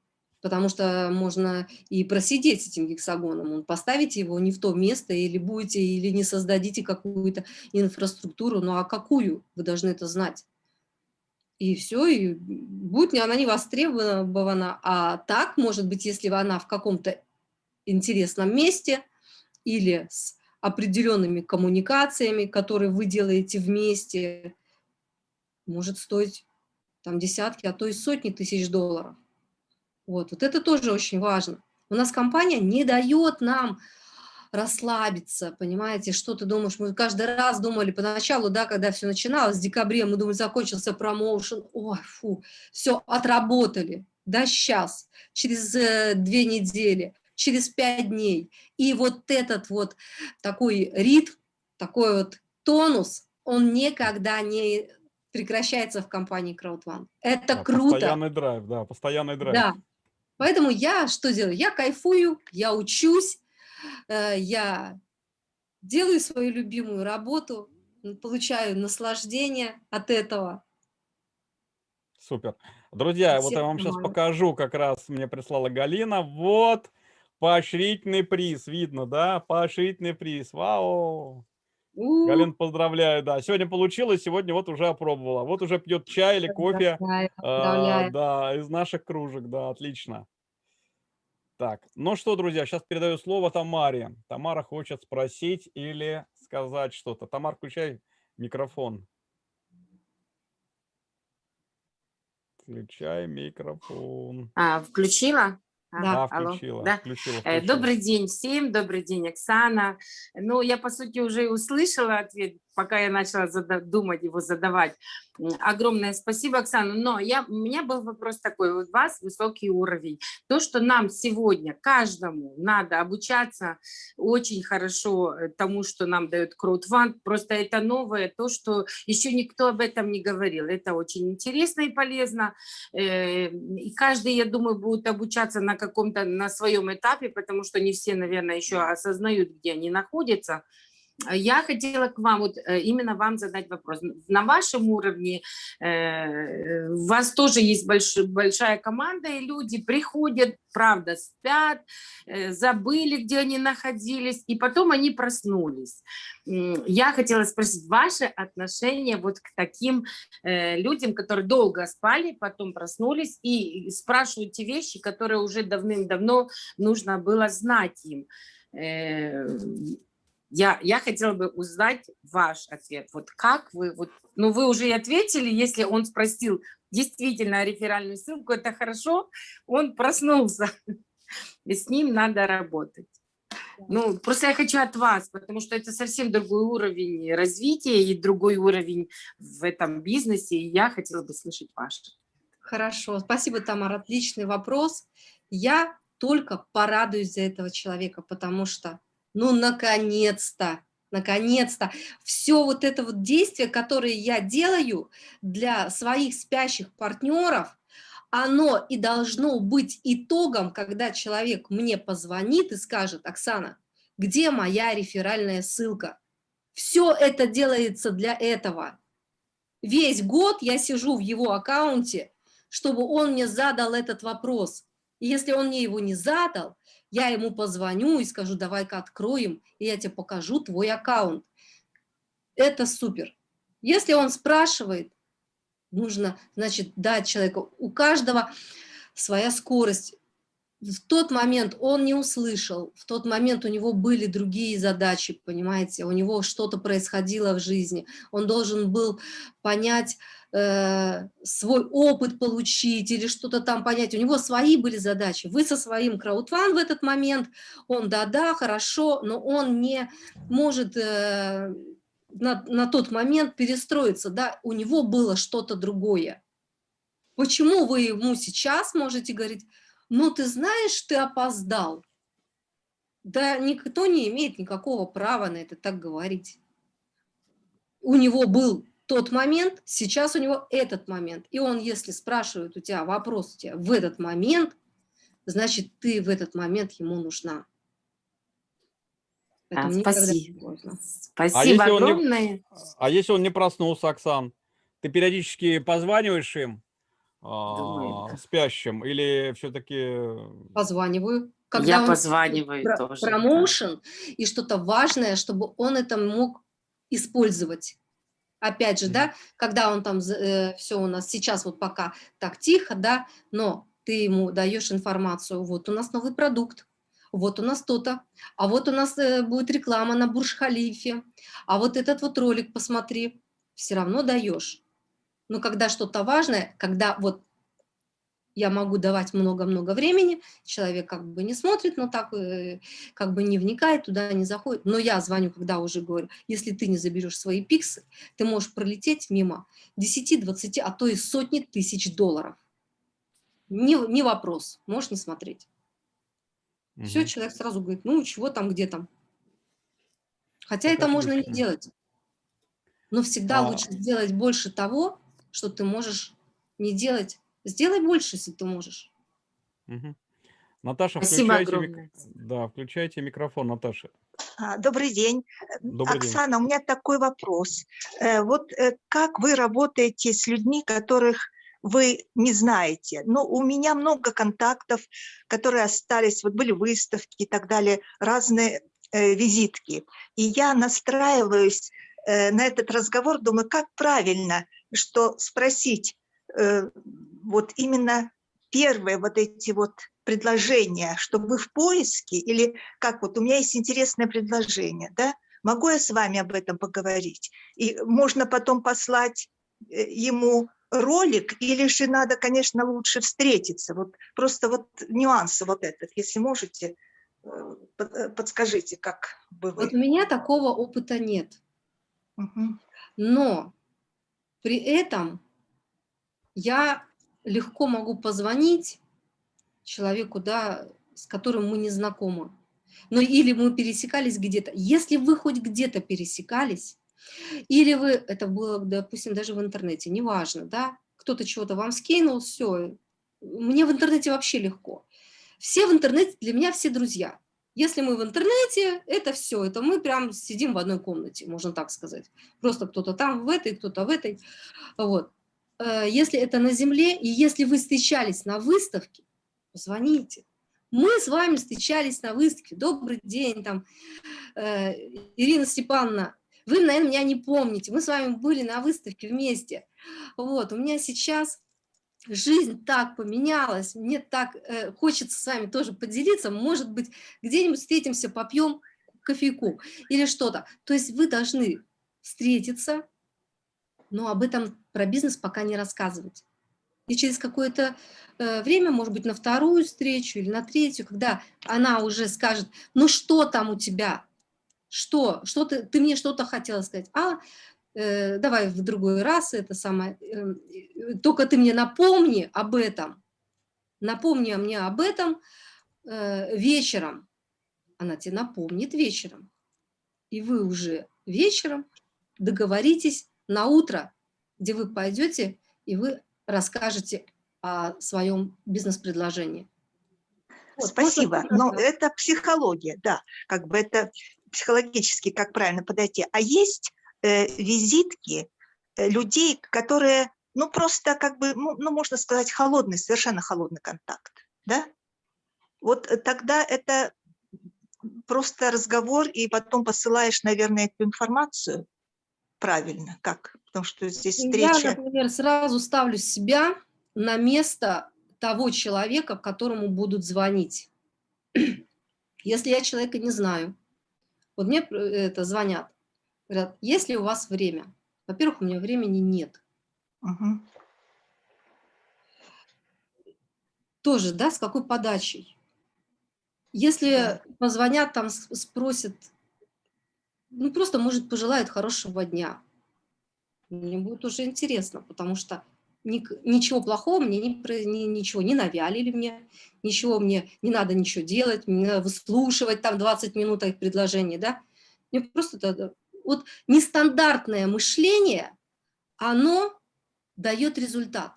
потому что можно и просидеть с этим гексагоном, поставить его не в то место, или будете, или не создадите какую-то инфраструктуру, ну а какую, вы должны это знать. И все, и будет она не востребована, а так, может быть, если она в каком-то интересном месте или с определенными коммуникациями, которые вы делаете вместе, может стоить там десятки, а то и сотни тысяч долларов. Вот, вот это тоже очень важно. У нас компания не дает нам расслабиться, понимаете, что ты думаешь, мы каждый раз думали поначалу, да, когда все начиналось, в декабре, мы думали, закончился промоушен, ой, фу, все, отработали, да, сейчас, через э, две недели, через пять дней, и вот этот вот такой ритм, такой вот тонус, он никогда не прекращается в компании CrowdOne. Это да, круто. Постоянный драйв, да, постоянный драйв. Да, Поэтому я что делаю? Я кайфую, я учусь, э, я делаю свою любимую работу, получаю наслаждение от этого. Супер. Друзья, вот я вам сейчас покажу, как раз мне прислала Галина. Вот поощрительный приз, видно, да? Поощрительный приз. Вау! У Галин, поздравляю, да. Сегодня получилось, сегодня вот уже опробовала. Вот уже пьет чай или кофе. А, да, из наших кружек, да, отлично. Так, ну что, друзья, сейчас передаю слово Тамаре. Тамара хочет спросить или сказать что-то. Тамар, включай микрофон. Включай микрофон. А, включила? Да, включила, да? включила, э, включила. Добрый день всем, добрый день, Оксана. Ну, я, по сути, уже услышала ответ пока я начала думать его задавать. Огромное спасибо, Оксана. Но я, у меня был вопрос такой, у вас высокий уровень. То, что нам сегодня, каждому надо обучаться очень хорошо э, тому, что нам дает краудфанд, просто это новое, то, что еще никто об этом не говорил. Это очень интересно и полезно. Э, и каждый, я думаю, будет обучаться на каком-то, на своем этапе, потому что не все, наверное, еще осознают, где они находятся. Я хотела к вам, вот э, именно вам задать вопрос. На вашем уровне э, у вас тоже есть больш, большая команда, и люди приходят, правда, спят, э, забыли, где они находились, и потом они проснулись. Я хотела спросить ваше отношение вот к таким э, людям, которые долго спали, потом проснулись и спрашивают те вещи, которые уже давным-давно нужно было знать им. Я, я хотела бы узнать ваш ответ. Вот как вы, вот, ну вы уже и ответили, если он спросил действительно реферальную ссылку, это хорошо, он проснулся, и с ним надо работать. Ну, просто я хочу от вас, потому что это совсем другой уровень развития и другой уровень в этом бизнесе, и я хотела бы слышать ваш. Хорошо, спасибо, Тамара, отличный вопрос. Я только порадуюсь за этого человека, потому что, ну, наконец-то, наконец-то, все вот это вот действие, которое я делаю для своих спящих партнеров, оно и должно быть итогом, когда человек мне позвонит и скажет, Оксана, где моя реферальная ссылка? Все это делается для этого. Весь год я сижу в его аккаунте, чтобы он мне задал этот вопрос. И если он мне его не задал, я ему позвоню и скажу, давай-ка откроем, и я тебе покажу твой аккаунт. Это супер. Если он спрашивает, нужно, значит, дать человеку, у каждого своя скорость. В тот момент он не услышал, в тот момент у него были другие задачи, понимаете, у него что-то происходило в жизни, он должен был понять, Э, свой опыт получить или что-то там понять. У него свои были задачи. Вы со своим краудфан в этот момент, он да-да, хорошо, но он не может э, на, на тот момент перестроиться, да, у него было что-то другое. Почему вы ему сейчас можете говорить, ну ты знаешь, ты опоздал? Да никто не имеет никакого права на это так говорить. У него был тот момент, сейчас у него этот момент. И он, если спрашивает у тебя вопрос у тебя в этот момент, значит, ты в этот момент ему нужна. А, спасибо. Спасибо а огромное. Не, а если он не проснулся, Оксан, ты периодически позваниваешь им, а, спящим, или все-таки... Позваниваю. Когда Я позваниваю про тоже. Промоушен да. и что-то важное, чтобы он это мог использовать. Опять же, да, когда он там, э, все у нас сейчас вот пока так тихо, да, но ты ему даешь информацию, вот у нас новый продукт, вот у нас то-то, а вот у нас э, будет реклама на Бурж-Халифе, а вот этот вот ролик посмотри, все равно даешь. Но когда что-то важное, когда вот я могу давать много-много времени, человек как бы не смотрит, но так э, как бы не вникает, туда не заходит. Но я звоню, когда уже говорю, если ты не заберешь свои пиксы, ты можешь пролететь мимо 10, 20, а то и сотни тысяч долларов. Не, не вопрос, можешь не смотреть. Угу. Все, человек сразу говорит, ну чего там, где там. Хотя это, это можно не делать. Но всегда а... лучше сделать больше того, что ты можешь не делать Сделай больше, если ты можешь. Угу. Наташа, Спасибо включайте, мик... да, включайте микрофон, Наташа. А, добрый день. Добрый Оксана, день. у меня такой вопрос. Э, вот э, как вы работаете с людьми, которых вы не знаете? Ну, у меня много контактов, которые остались, вот были выставки и так далее, разные э, визитки. И я настраиваюсь на этот разговор, думаю, как правильно, что спросить, э, вот именно первые вот эти вот предложения, что вы в поиске, или как вот, у меня есть интересное предложение, да, могу я с вами об этом поговорить? И можно потом послать э, ему ролик, или же надо, конечно, лучше встретиться, вот просто вот нюансы вот этот, если можете, э, э, подскажите, как бы вы. Вот у меня такого опыта нет, угу. но при этом я легко могу позвонить человеку, да, с которым мы не знакомы. Ну или мы пересекались где-то. Если вы хоть где-то пересекались, или вы, это было, допустим, даже в интернете, неважно, да, кто-то чего-то вам скинул, все, мне в интернете вообще легко. Все в интернете, для меня все друзья. Если мы в интернете, это все, это мы прям сидим в одной комнате, можно так сказать. Просто кто-то там в этой, кто-то в этой. Вот. Э, если это на земле, и если вы встречались на выставке, позвоните. Мы с вами встречались на выставке. Добрый день, там, э, Ирина Степановна. Вы, наверное, меня не помните. Мы с вами были на выставке вместе. Вот, у меня сейчас жизнь так поменялась, мне так э, хочется с вами тоже поделиться. Может быть, где-нибудь встретимся, попьем кофейку или что-то. То есть вы должны встретиться, но об этом про бизнес пока не рассказывать. И через какое-то э, время, может быть, на вторую встречу или на третью, когда она уже скажет, ну что там у тебя, что, что ты, ты мне что-то хотела сказать, а э, давай в другой раз это самое, э, только ты мне напомни об этом, напомни мне об этом э, вечером, она тебе напомнит вечером, и вы уже вечером договоритесь на утро, где вы пойдете и вы расскажете о своем бизнес-предложении. Вот, Спасибо. Но это психология, да, как бы это психологически, как правильно подойти. А есть э, визитки э, людей, которые, ну, просто как бы, ну, ну, можно сказать, холодный, совершенно холодный контакт, да? Вот тогда это просто разговор, и потом посылаешь, наверное, эту информацию правильно, как? Потому что здесь встреча... Я, например, сразу ставлю себя на место того человека, которому будут звонить. [clears throat] Если я человека не знаю, вот мне э, это звонят, говорят, есть ли у вас время? Во-первых, у меня времени нет. Угу. Тоже, да, с какой подачей? Если позвонят, там спросят, ну просто, может, пожелают хорошего дня. Мне будет уже интересно, потому что ничего плохого мне не, ничего не навялили мне, ничего мне не надо ничего делать, мне надо выслушивать там 20 минут их предложений, да. Мне просто вот нестандартное мышление, оно дает результат.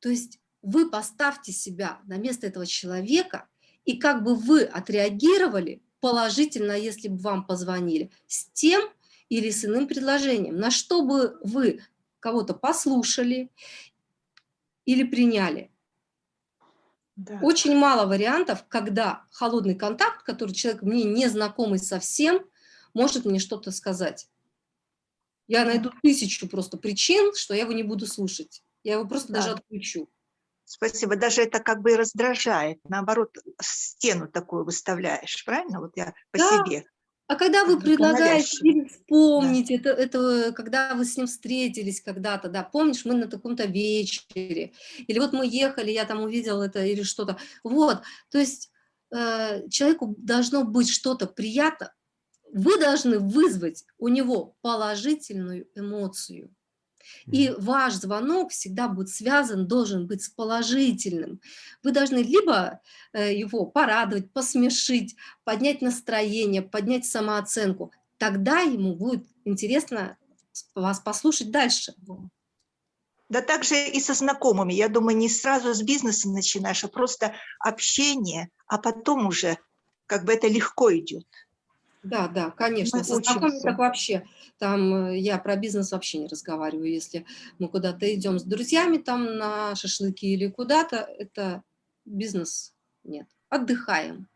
То есть вы поставьте себя на место этого человека, и как бы вы отреагировали положительно, если бы вам позвонили, с тем или с иным предложением, на что бы вы кого-то послушали или приняли. Да. Очень мало вариантов, когда холодный контакт, который человек мне не знакомый совсем, может мне что-то сказать. Я найду тысячу просто причин, что я его не буду слушать. Я его просто да. даже отключу. Спасибо. Даже это как бы и раздражает. Наоборот, стену такую выставляешь, правильно? Вот я по да. себе. А когда вы предлагаете или вспомнить, да. это, это когда вы с ним встретились когда-то, да, помнишь, мы на таком-то вечере, или вот мы ехали, я там увидел это или что-то. Вот, то есть э, человеку должно быть что-то приятно, вы должны вызвать у него положительную эмоцию. И ваш звонок всегда будет связан, должен быть с положительным. Вы должны либо э, его порадовать, посмешить, поднять настроение, поднять самооценку. Тогда ему будет интересно вас послушать дальше. Да также и со знакомыми. Я думаю, не сразу с бизнеса начинаешь, а просто общение, а потом уже как бы это легко идет. Да, да, конечно. Мы Со знакомыми так вообще. Там э, я про бизнес вообще не разговариваю. Если мы куда-то идем с друзьями там на шашлыки или куда-то, это бизнес нет. Отдыхаем.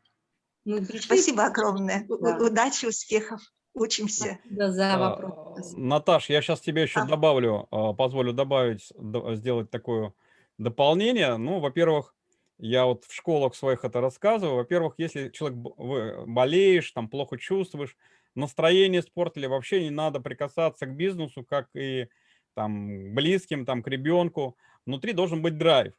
Мы пришли... Спасибо огромное. Да. Удачи, успехов. Учимся. Да, за а, вопрос. Наташ, я сейчас тебе еще а. добавлю, а, позволю добавить, сделать такое дополнение. Ну, во-первых, я вот в школах своих это рассказываю. Во-первых, если человек болеешь, там плохо чувствуешь, настроение испортили, вообще не надо прикасаться к бизнесу, как и там близким, там к ребенку. Внутри должен быть драйв.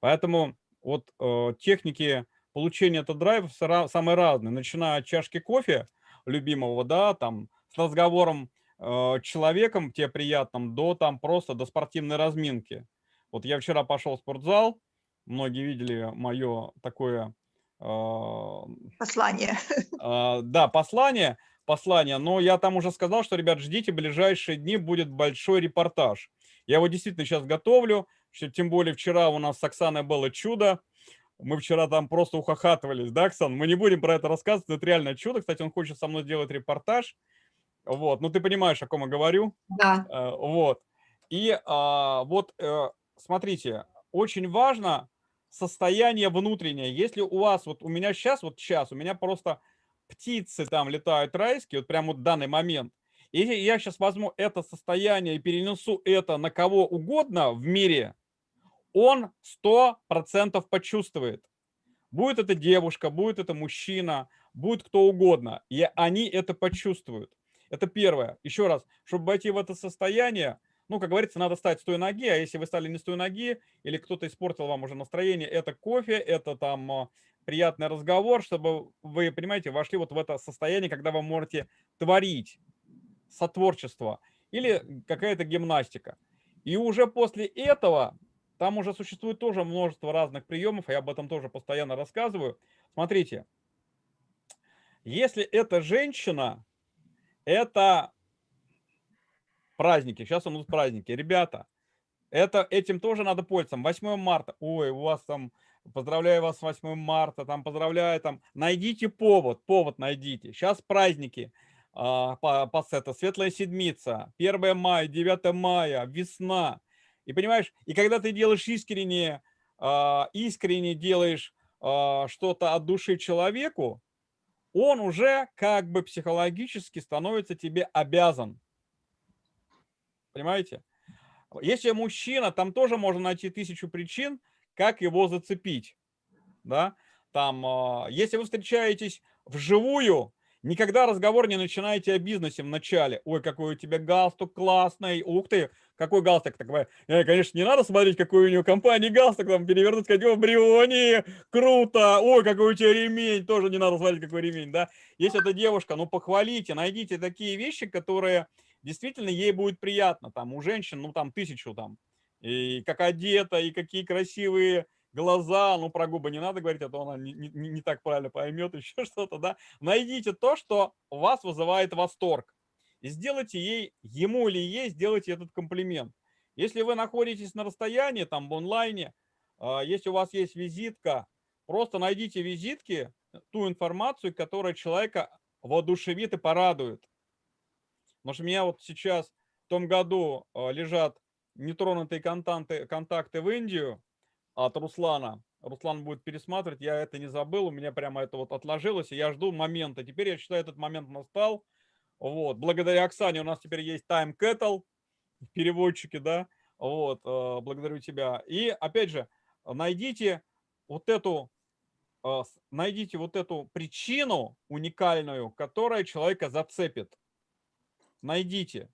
Поэтому вот э, техники получения этого драйва самые разные, начиная от чашки кофе любимого, да, там с разговором э, человеком тебе приятным, до там просто до спортивной разминки. Вот я вчера пошел в спортзал, многие видели мое такое... Э, послание. Э, [laughs] да, послание, послание, но я там уже сказал, что, ребят, ждите, ближайшие дни будет большой репортаж. Я его действительно сейчас готовлю, тем более вчера у нас с Оксаной было чудо, мы вчера там просто ухахатывались, да, Оксан? Мы не будем про это рассказывать, это реально чудо. Кстати, он хочет со мной сделать репортаж. Вот, ну ты понимаешь, о ком я говорю. Да. Э, вот. И а, вот, э, смотрите, очень важно состояние внутреннее. Если у вас, вот у меня сейчас, вот сейчас, у меня просто птицы там летают райские, вот прямо вот в данный момент. Если я сейчас возьму это состояние и перенесу это на кого угодно в мире, он сто процентов почувствует. Будет это девушка, будет это мужчина, будет кто угодно. И они это почувствуют. Это первое. Еще раз, чтобы войти в это состояние, ну, как говорится, надо стать с той ноги, а если вы стали не с той ноги, или кто-то испортил вам уже настроение, это кофе, это там а, приятный разговор, чтобы вы, понимаете, вошли вот в это состояние, когда вы можете творить, сотворчество, или какая-то гимнастика. И уже после этого, там уже существует тоже множество разных приемов, я об этом тоже постоянно рассказываю. Смотрите, если это женщина, это праздники. Сейчас у нас праздники. Ребята, это, этим тоже надо пользоваться. 8 марта. Ой, у вас там, поздравляю вас с 8 марта, там поздравляю, там, найдите повод, повод найдите. Сейчас праздники. А, по, по это, Светлая Седмица, 1 мая, 9 мая, весна. И понимаешь, и когда ты делаешь искренне, а, искренне делаешь а, что-то от души человеку, он уже как бы психологически становится тебе обязан. Понимаете? Если мужчина, там тоже можно найти тысячу причин, как его зацепить. Да? Там, а, если вы встречаетесь вживую, никогда разговор не начинаете о бизнесе в начале. Ой, какой у тебя галстук классный. Ух ты, какой галстук. Такой, конечно, не надо смотреть, какой у него компании галстук, там перевернуть, сказать, о, Бриони, круто. Ой, какой у тебя ремень. Тоже не надо смотреть, какой ремень, да. Если это девушка, ну, похвалите, найдите такие вещи, которые действительно ей будет приятно. Там у женщин, ну там тысячу там. И как одета, и какие красивые глаза. Ну про губы не надо говорить, а то она не, не, не так правильно поймет, [laughs] еще что-то, да. Найдите то, что вас вызывает восторг. И сделайте ей, ему или ей, сделайте этот комплимент. Если вы находитесь на расстоянии, там в онлайне, а, если у вас есть визитка, просто найдите визитки, ту информацию, которая человека воодушевит и порадует. Потому что у меня вот сейчас в том году а, лежат нетронутые контакты, контакты в Индию от Руслана. Руслан будет пересматривать, я это не забыл, у меня прямо это вот отложилось, и я жду момента. Теперь я считаю, этот момент настал. Вот, благодаря Оксане у нас теперь есть Time Kettle, переводчики, да, вот, а, благодарю тебя. И, опять же, найдите вот эту, а, найдите вот эту причину уникальную, которая человека зацепит найдите.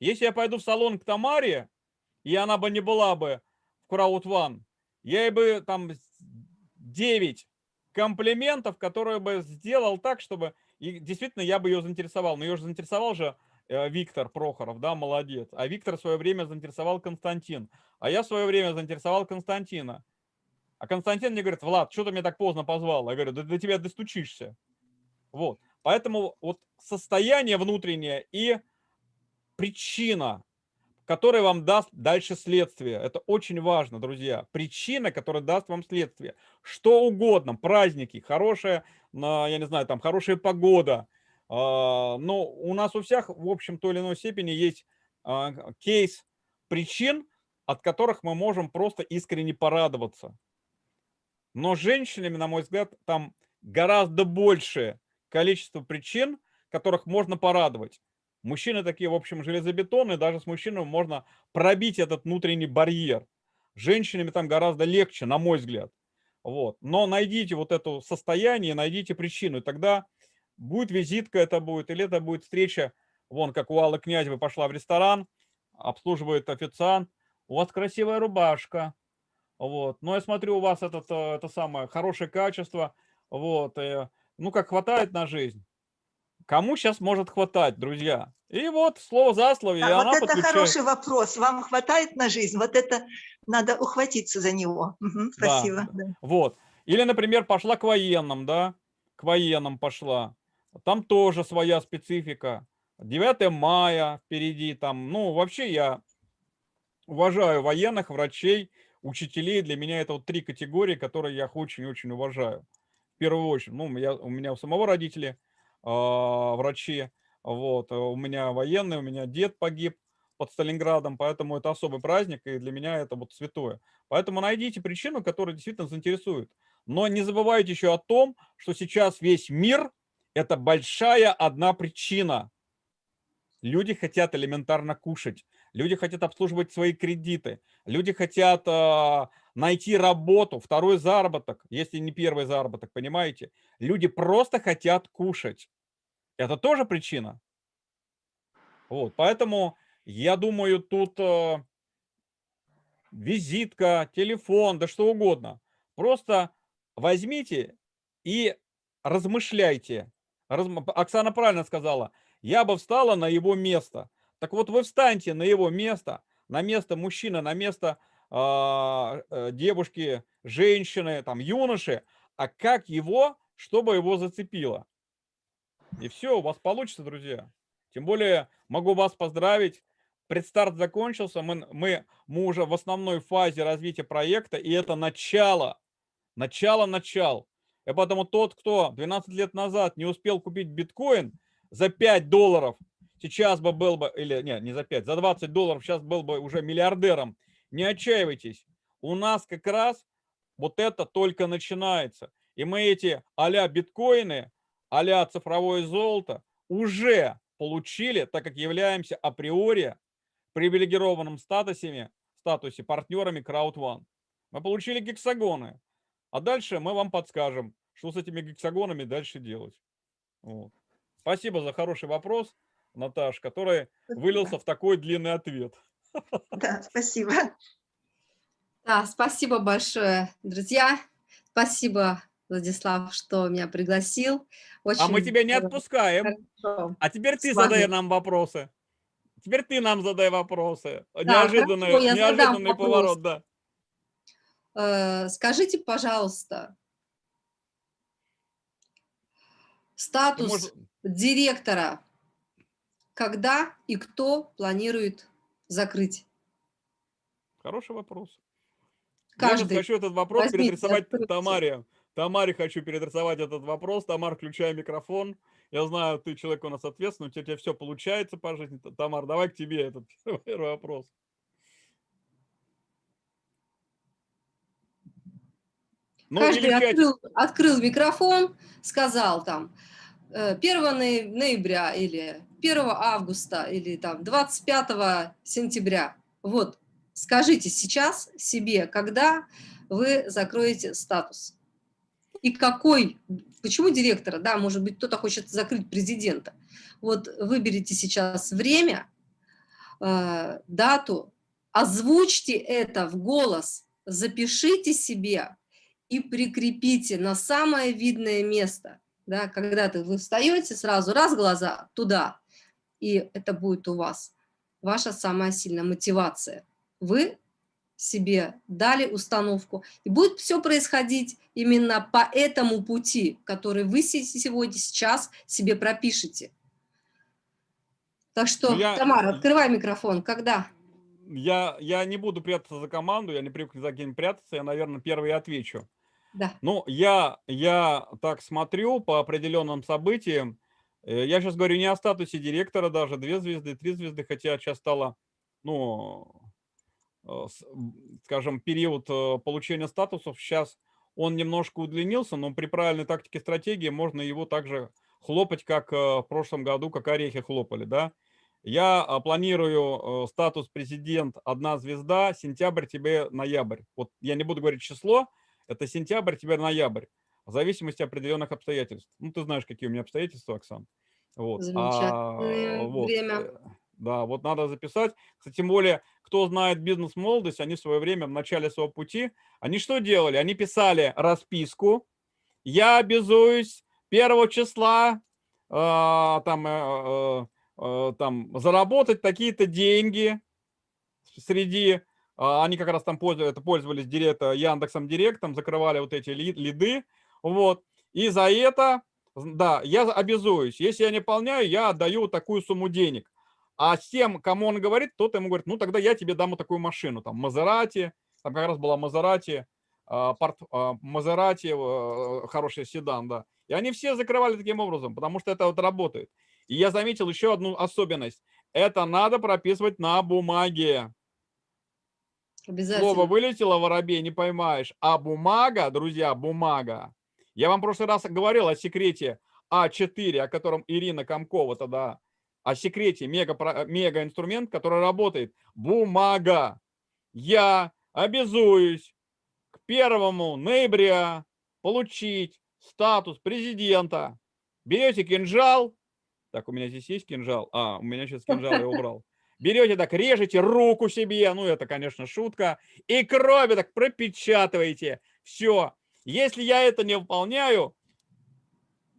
Если я пойду в салон к Тамаре, и она бы не была бы в One, я бы там 9 комплиментов, которые бы сделал так, чтобы... И действительно, я бы ее заинтересовал. Но ее же заинтересовал же э, Виктор Прохоров, да, молодец. А Виктор в свое время заинтересовал Константин. А я в свое время заинтересовал Константина. А Константин мне говорит, Влад, что ты меня так поздно позвал? Я говорю, да до тебя достучишься. Вот. Поэтому вот состояние внутреннее и причина, которая вам даст дальше следствие. Это очень важно, друзья. Причина, которая даст вам следствие. Что угодно, праздники, хорошая, я не знаю, там хорошая погода. А, но у нас у всех, в общем, той или иной степени есть а, кейс причин, от которых мы можем просто искренне порадоваться. Но женщинами, на мой взгляд, там гораздо больше количество причин, которых можно порадовать. Мужчины такие, в общем, железобетонные, даже с мужчинами можно пробить этот внутренний барьер. Женщинами там гораздо легче, на мой взгляд. Вот. Но найдите вот это состояние, найдите причину, и тогда будет визитка это будет, или это будет встреча, вон, как у Аллы Князевой пошла в ресторан, обслуживает официант, у вас красивая рубашка, вот. Но я смотрю, у вас этот, э, это самое хорошее качество, вот, и ну, как хватает на жизнь. Кому сейчас может хватать, друзья? И вот слово за слово. Да, вот это подключает. хороший вопрос. Вам хватает на жизнь? Вот это надо ухватиться за него. Угу, спасибо. Да. Да. Вот. Или, например, пошла к военным, да? К военным пошла. Там тоже своя специфика. 9 мая впереди там. Ну, вообще я уважаю военных, врачей, учителей. Для меня это вот три категории, которые я очень-очень уважаю в первую очередь. Ну, я, у меня у самого родители э, врачи, вот, у меня военный, у меня дед погиб под Сталинградом, поэтому это особый праздник, и для меня это вот святое. Поэтому найдите причину, которая действительно заинтересует. Но не забывайте еще о том, что сейчас весь мир – это большая одна причина. Люди хотят элементарно кушать, люди хотят обслуживать свои кредиты, люди хотят э, найти работу, второй заработок, если не первый заработок, понимаете? Люди просто хотят кушать. Это тоже причина. Вот, поэтому Я думаю, тут э, визитка, телефон, да что угодно. Просто возьмите и размышляйте. Разм... Оксана правильно сказала, я бы встала на его место. Так вот вы встаньте на его место, на место мужчины, на место девушки, женщины, там, юноши, а как его, чтобы его зацепило. И все, у вас получится, друзья. Тем более могу вас поздравить. Предстарт закончился, мы, мы, мы уже в основной фазе развития проекта, и это начало, начало-начал. И поэтому тот, кто 12 лет назад не успел купить биткоин за 5 долларов, сейчас бы был бы, или нет, не за 5, за 20 долларов сейчас был бы уже миллиардером не отчаивайтесь. У нас как раз вот это только начинается. И мы эти а биткоины, а цифровое золото уже получили, так как являемся априори привилегированным статусами, статусе партнерами CrowdOne. Мы получили гексагоны. А дальше мы вам подскажем, что с этими гексагонами дальше делать. Вот. Спасибо за хороший вопрос, Наташ, который вылился в такой длинный ответ. Да, спасибо. Да, спасибо большое, друзья. Спасибо, Владислав, что меня пригласил. Очень а мы тебя не отпускаем. Хорошо. А теперь ты задай нам вопросы. Теперь ты нам задай вопросы. Да, неожиданный хорошо, неожиданный поворот, да. Э, скажите, пожалуйста, статус Может... директора, когда и кто планирует закрыть? Хороший вопрос. Каждый. Я хочу этот вопрос Возьмите, переадресовать откройте. Тамаре. Тамаре хочу переадресовать этот вопрос. Тамар, включай микрофон. Я знаю, ты человек у нас ответственный, у тебя, у тебя все получается по жизни. Тамар, давай к тебе этот [laughs] первый вопрос. Ну, Каждый открыл, открыл микрофон, сказал там 1 э, ноября или 1 августа или там 25 сентября. Вот, скажите сейчас себе, когда вы закроете статус. И какой, почему директора, да, может быть, кто-то хочет закрыть президента. Вот выберите сейчас время, э, дату, озвучьте это в голос, запишите себе и прикрепите на самое видное место. Да, когда -то вы встаете, сразу раз глаза туда, и это будет у вас ваша самая сильная мотивация. Вы себе дали установку, и будет все происходить именно по этому пути, который вы сегодня, сейчас себе пропишете. Так что, ну, я, Тамара, открывай микрофон. Когда? Я, я не буду прятаться за команду, я не привык за кем прятаться, я, наверное, первый отвечу. Да. Ну, я, я так смотрю по определенным событиям, я сейчас говорю не о статусе директора даже, две звезды, три звезды, хотя сейчас стало, ну, э, скажем, период э, получения статусов, сейчас он немножко удлинился, но при правильной тактике стратегии можно его также хлопать, как в прошлом году, как орехи хлопали, да. Я планирую статус президент одна звезда, сентябрь, тебе ноябрь. Вот я не буду говорить число, это сентябрь, тебе ноябрь в зависимости определенных обстоятельств. Ну, ты знаешь, какие у меня обстоятельства, Оксан. Вот. Замечательное а, вот. время. Э, да, вот надо записать. Кстати, тем более, кто знает бизнес-молодость, они в свое время, в начале своего пути, они что делали? Они писали расписку. Я обязуюсь первого числа э, там, э, э, там заработать такие-то деньги среди они как раз там пользовались, пользовались директ, Яндексом Директом, закрывали вот эти лиды, вот. И за это, да, я обязуюсь. Если я не выполняю, я отдаю такую сумму денег. А с тем, кому он говорит, тот ему говорит, ну тогда я тебе дам вот такую машину. Там Мазерати, там как раз была Мазерати, а, порт, а, Мазерати, э, хороший седан, да. И они все закрывали таким образом, потому что это вот работает. И я заметил еще одну особенность. Это надо прописывать на бумаге. Слово вылетело, воробей, не поймаешь. А бумага, друзья, бумага, я вам в прошлый раз говорил о секрете А4, о котором Ирина Комкова тогда, о секрете мега, мега инструмент, который работает. Бумага. Я обязуюсь к 1 ноября получить статус президента. Берете кинжал. Так, у меня здесь есть кинжал. А, у меня сейчас кинжал я убрал. берете так, режете руку себе, ну это, конечно, шутка, и крови так пропечатываете. Все. Если я это не выполняю,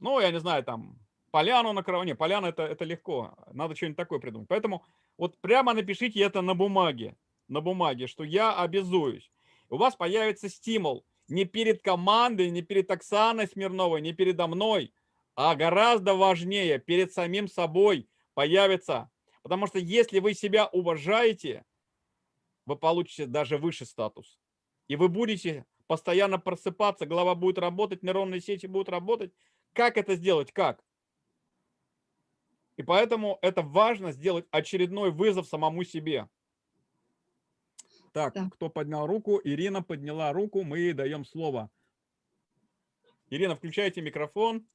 ну, я не знаю, там, поляну на кровне, поляна это, это легко, надо что-нибудь такое придумать. Поэтому вот прямо напишите это на бумаге, на бумаге, что я обязуюсь. У вас появится стимул не перед командой, не перед Оксаной Смирновой, не передо мной, а гораздо важнее, перед самим собой появится. Потому что если вы себя уважаете, вы получите даже выше статус. И вы будете постоянно просыпаться, голова будет работать, нейронные сети будут работать. Как это сделать? Как? И поэтому это важно сделать очередной вызов самому себе. Так, да. кто поднял руку? Ирина подняла руку, мы ей даем слово. Ирина, включайте микрофон.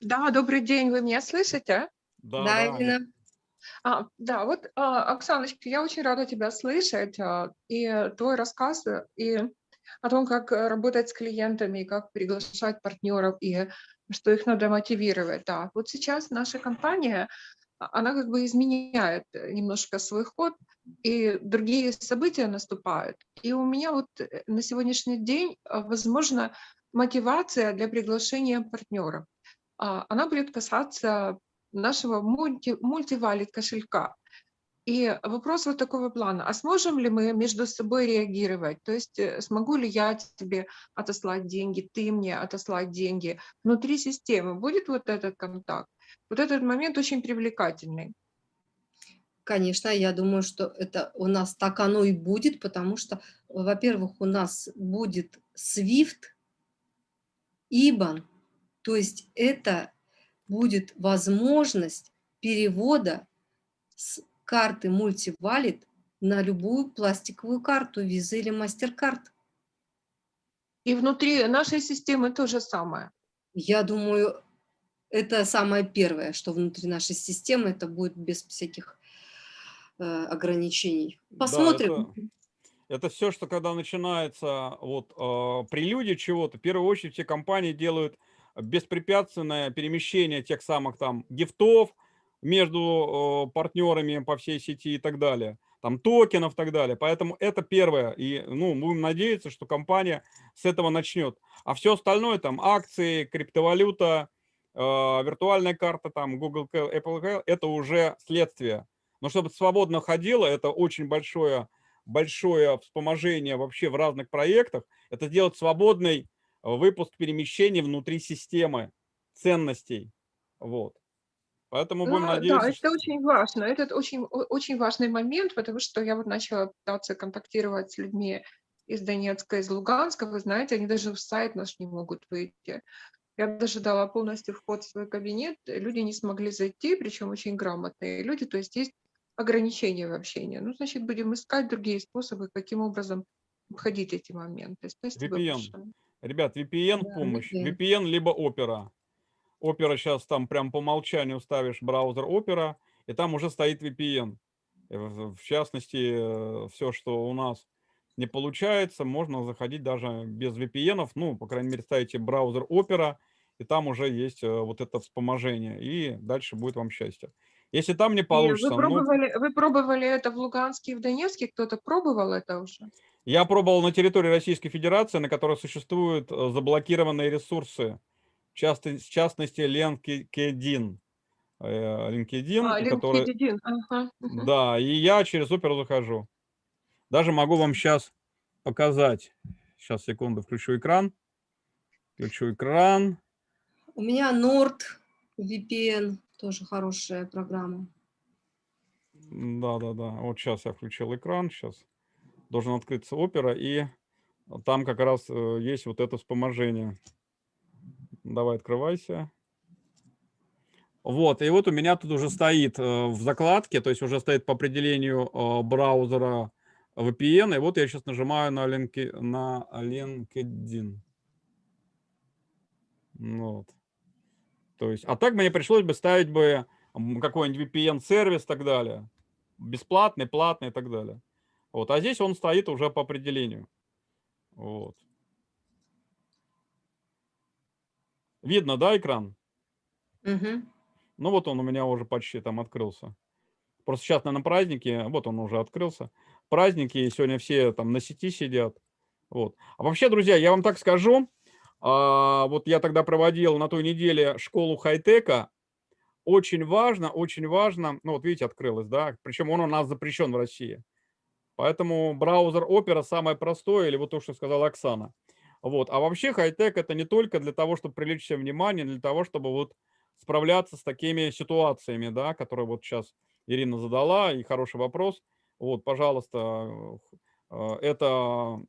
Да, добрый день, вы меня слышите? Да, да Ирина. А, да, вот, а, Оксаночка, я очень рада тебя слышать, а, и твой рассказ, и о том, как работать с клиентами, как приглашать партнеров, и что их надо мотивировать. Да. Вот сейчас наша компания, а, она как бы изменяет немножко свой ход, и другие события наступают. И у меня вот э, на сегодняшний день, возможно, мотивация для приглашения партнеров. Она будет касаться нашего мульти, мультивалит кошелька. И вопрос вот такого плана, а сможем ли мы между собой реагировать? То есть э, смогу ли я тебе отослать деньги, ты мне отослать деньги? Внутри системы будет вот этот контакт? Вот этот момент очень привлекательный. Конечно, я думаю, что это у нас так оно и будет, потому что, во-первых, у нас будет SWIFT, IBAN, то есть это будет возможность перевода с карты мультивалит на любую пластиковую карту, виза или мастер-карт. И внутри нашей системы то же самое. Я думаю, это самое первое, что внутри нашей системы, это будет без всяких э, ограничений. Посмотрим. Да, это, это все, что когда начинается вот э, прелюдия чего-то, в первую очередь все компании делают беспрепятственное перемещение тех самых там гифтов, между партнерами по всей сети и так далее, там токенов и так далее. Поэтому это первое. И ну, будем надеяться, что компания с этого начнет. А все остальное, там акции, криптовалюта, э, виртуальная карта, там Google, Apple, это уже следствие. Но чтобы свободно ходило, это очень большое, большое вспоможение вообще в разных проектах. Это сделать свободный выпуск перемещений внутри системы ценностей. Вот. Поэтому будем да, надеяться. Да, это очень важно. Это очень, очень важный момент, потому что я вот начала пытаться контактировать с людьми из Донецка, из Луганска. Вы знаете, они даже в сайт наш не могут выйти. Я даже дала полностью вход в свой кабинет. Люди не смогли зайти, причем очень грамотные люди. То есть есть ограничения в общении. Ну, значит, будем искать другие способы, каким образом обходить эти моменты. Спасибо VPN. Большое. Ребят, VPN да, помощь. VPN. VPN либо Opera. Opera сейчас там прям по умолчанию ставишь браузер Opera, и там уже стоит VPN. В частности, э, все, что у нас не получается, можно заходить даже без VPN, ну, по крайней мере, ставите браузер Opera, и там уже есть э, вот это вспоможение, и дальше будет вам счастье. Если там не получится... Вы пробовали, ну, вы пробовали это в Луганске и в Донецке? Кто-то пробовал это уже? Я пробовал на территории Российской Федерации, на которой существуют заблокированные ресурсы в частности, в частности LinkedIn. LinkedIn, а, который... LinkedIn. Ага. Да, и я через Opera захожу. Даже могу вам сейчас показать. Сейчас, секунду, включу экран. Включу экран. У меня Nord VPN, тоже хорошая программа. Да, да, да. Вот сейчас я включил экран. Сейчас должен открыться Opera, и там как раз э, есть вот это вспоможение. Давай, открывайся. Вот, и вот у меня тут уже стоит э, в закладке, то есть уже стоит по определению э, браузера VPN, и вот я сейчас нажимаю на, линки, на LinkedIn. Вот. То есть, а так мне пришлось бы ставить бы какой-нибудь VPN-сервис и так далее. Бесплатный, платный и так далее. Вот, а здесь он стоит уже по определению. Вот. Видно, да, экран? Угу. Ну вот он у меня уже почти там открылся. Просто сейчас, наверное, праздники, вот он уже открылся. Праздники, сегодня все там на сети сидят. Вот. А вообще, друзья, я вам так скажу, а, вот я тогда проводил на той неделе школу хай-тека, очень важно, очень важно, ну вот видите, открылось, да, причем он у нас запрещен в России. Поэтому браузер Opera самое простое, или вот то, что сказала Оксана. Вот. А вообще хай-тек это не только для того, чтобы привлечь все внимание, для того, чтобы вот справляться с такими ситуациями, да, которые вот сейчас Ирина задала, и хороший вопрос. Вот, пожалуйста, э, это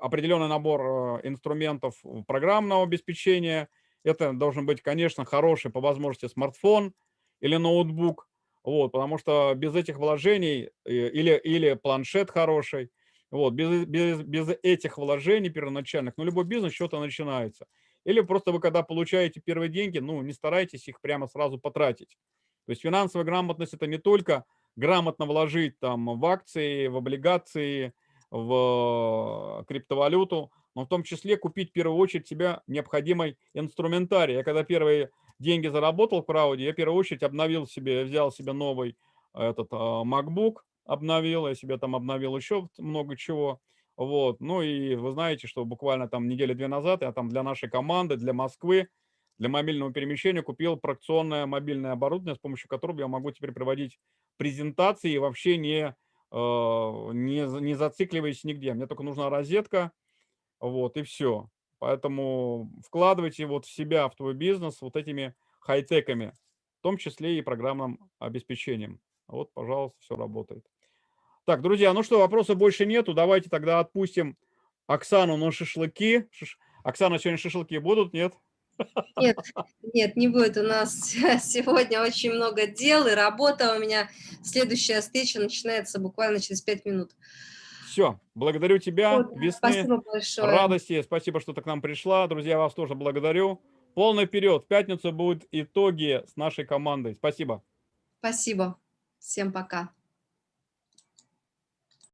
определенный набор э, инструментов программного обеспечения. Это должен быть, конечно, хороший по возможности смартфон или ноутбук, вот, потому что без этих вложений э, или, или планшет хороший, вот, без, без, без этих вложений первоначальных, ну, любой бизнес что-то начинается. Или просто вы, когда получаете первые деньги, ну, не старайтесь их прямо сразу потратить. То есть финансовая грамотность – это не только грамотно вложить там в акции, в облигации, в криптовалюту, но в том числе купить в первую очередь себе необходимый инструментарий. Я когда первые деньги заработал в крауде, я в первую очередь обновил себе, взял себе новый этот а, MacBook, обновил, я себе там обновил еще много чего. Вот. Ну и вы знаете, что буквально там недели две назад я там для нашей команды, для Москвы, для мобильного перемещения купил проекционное мобильное оборудование, с помощью которого я могу теперь проводить презентации и вообще не, э, не, не зацикливаясь нигде. Мне только нужна розетка, вот, и все. Поэтому вкладывайте вот в себя, в твой бизнес вот этими хай-теками, в том числе и программным обеспечением. Вот, пожалуйста, все работает. Так, друзья, ну что, вопросов больше нету. Давайте тогда отпустим Оксану на шашлыки. Шиш... Оксана, сегодня шашлыки будут, нет? Нет, нет, не будет. У нас [laughs] сегодня очень много дел и работа. У меня следующая встреча начинается буквально через пять минут. Все, благодарю тебя, вот, весны, спасибо большое. радости, спасибо, что ты к нам пришла. Друзья, вас тоже благодарю. Полный вперед. В пятницу будут итоги с нашей командой. Спасибо. Спасибо. Всем пока.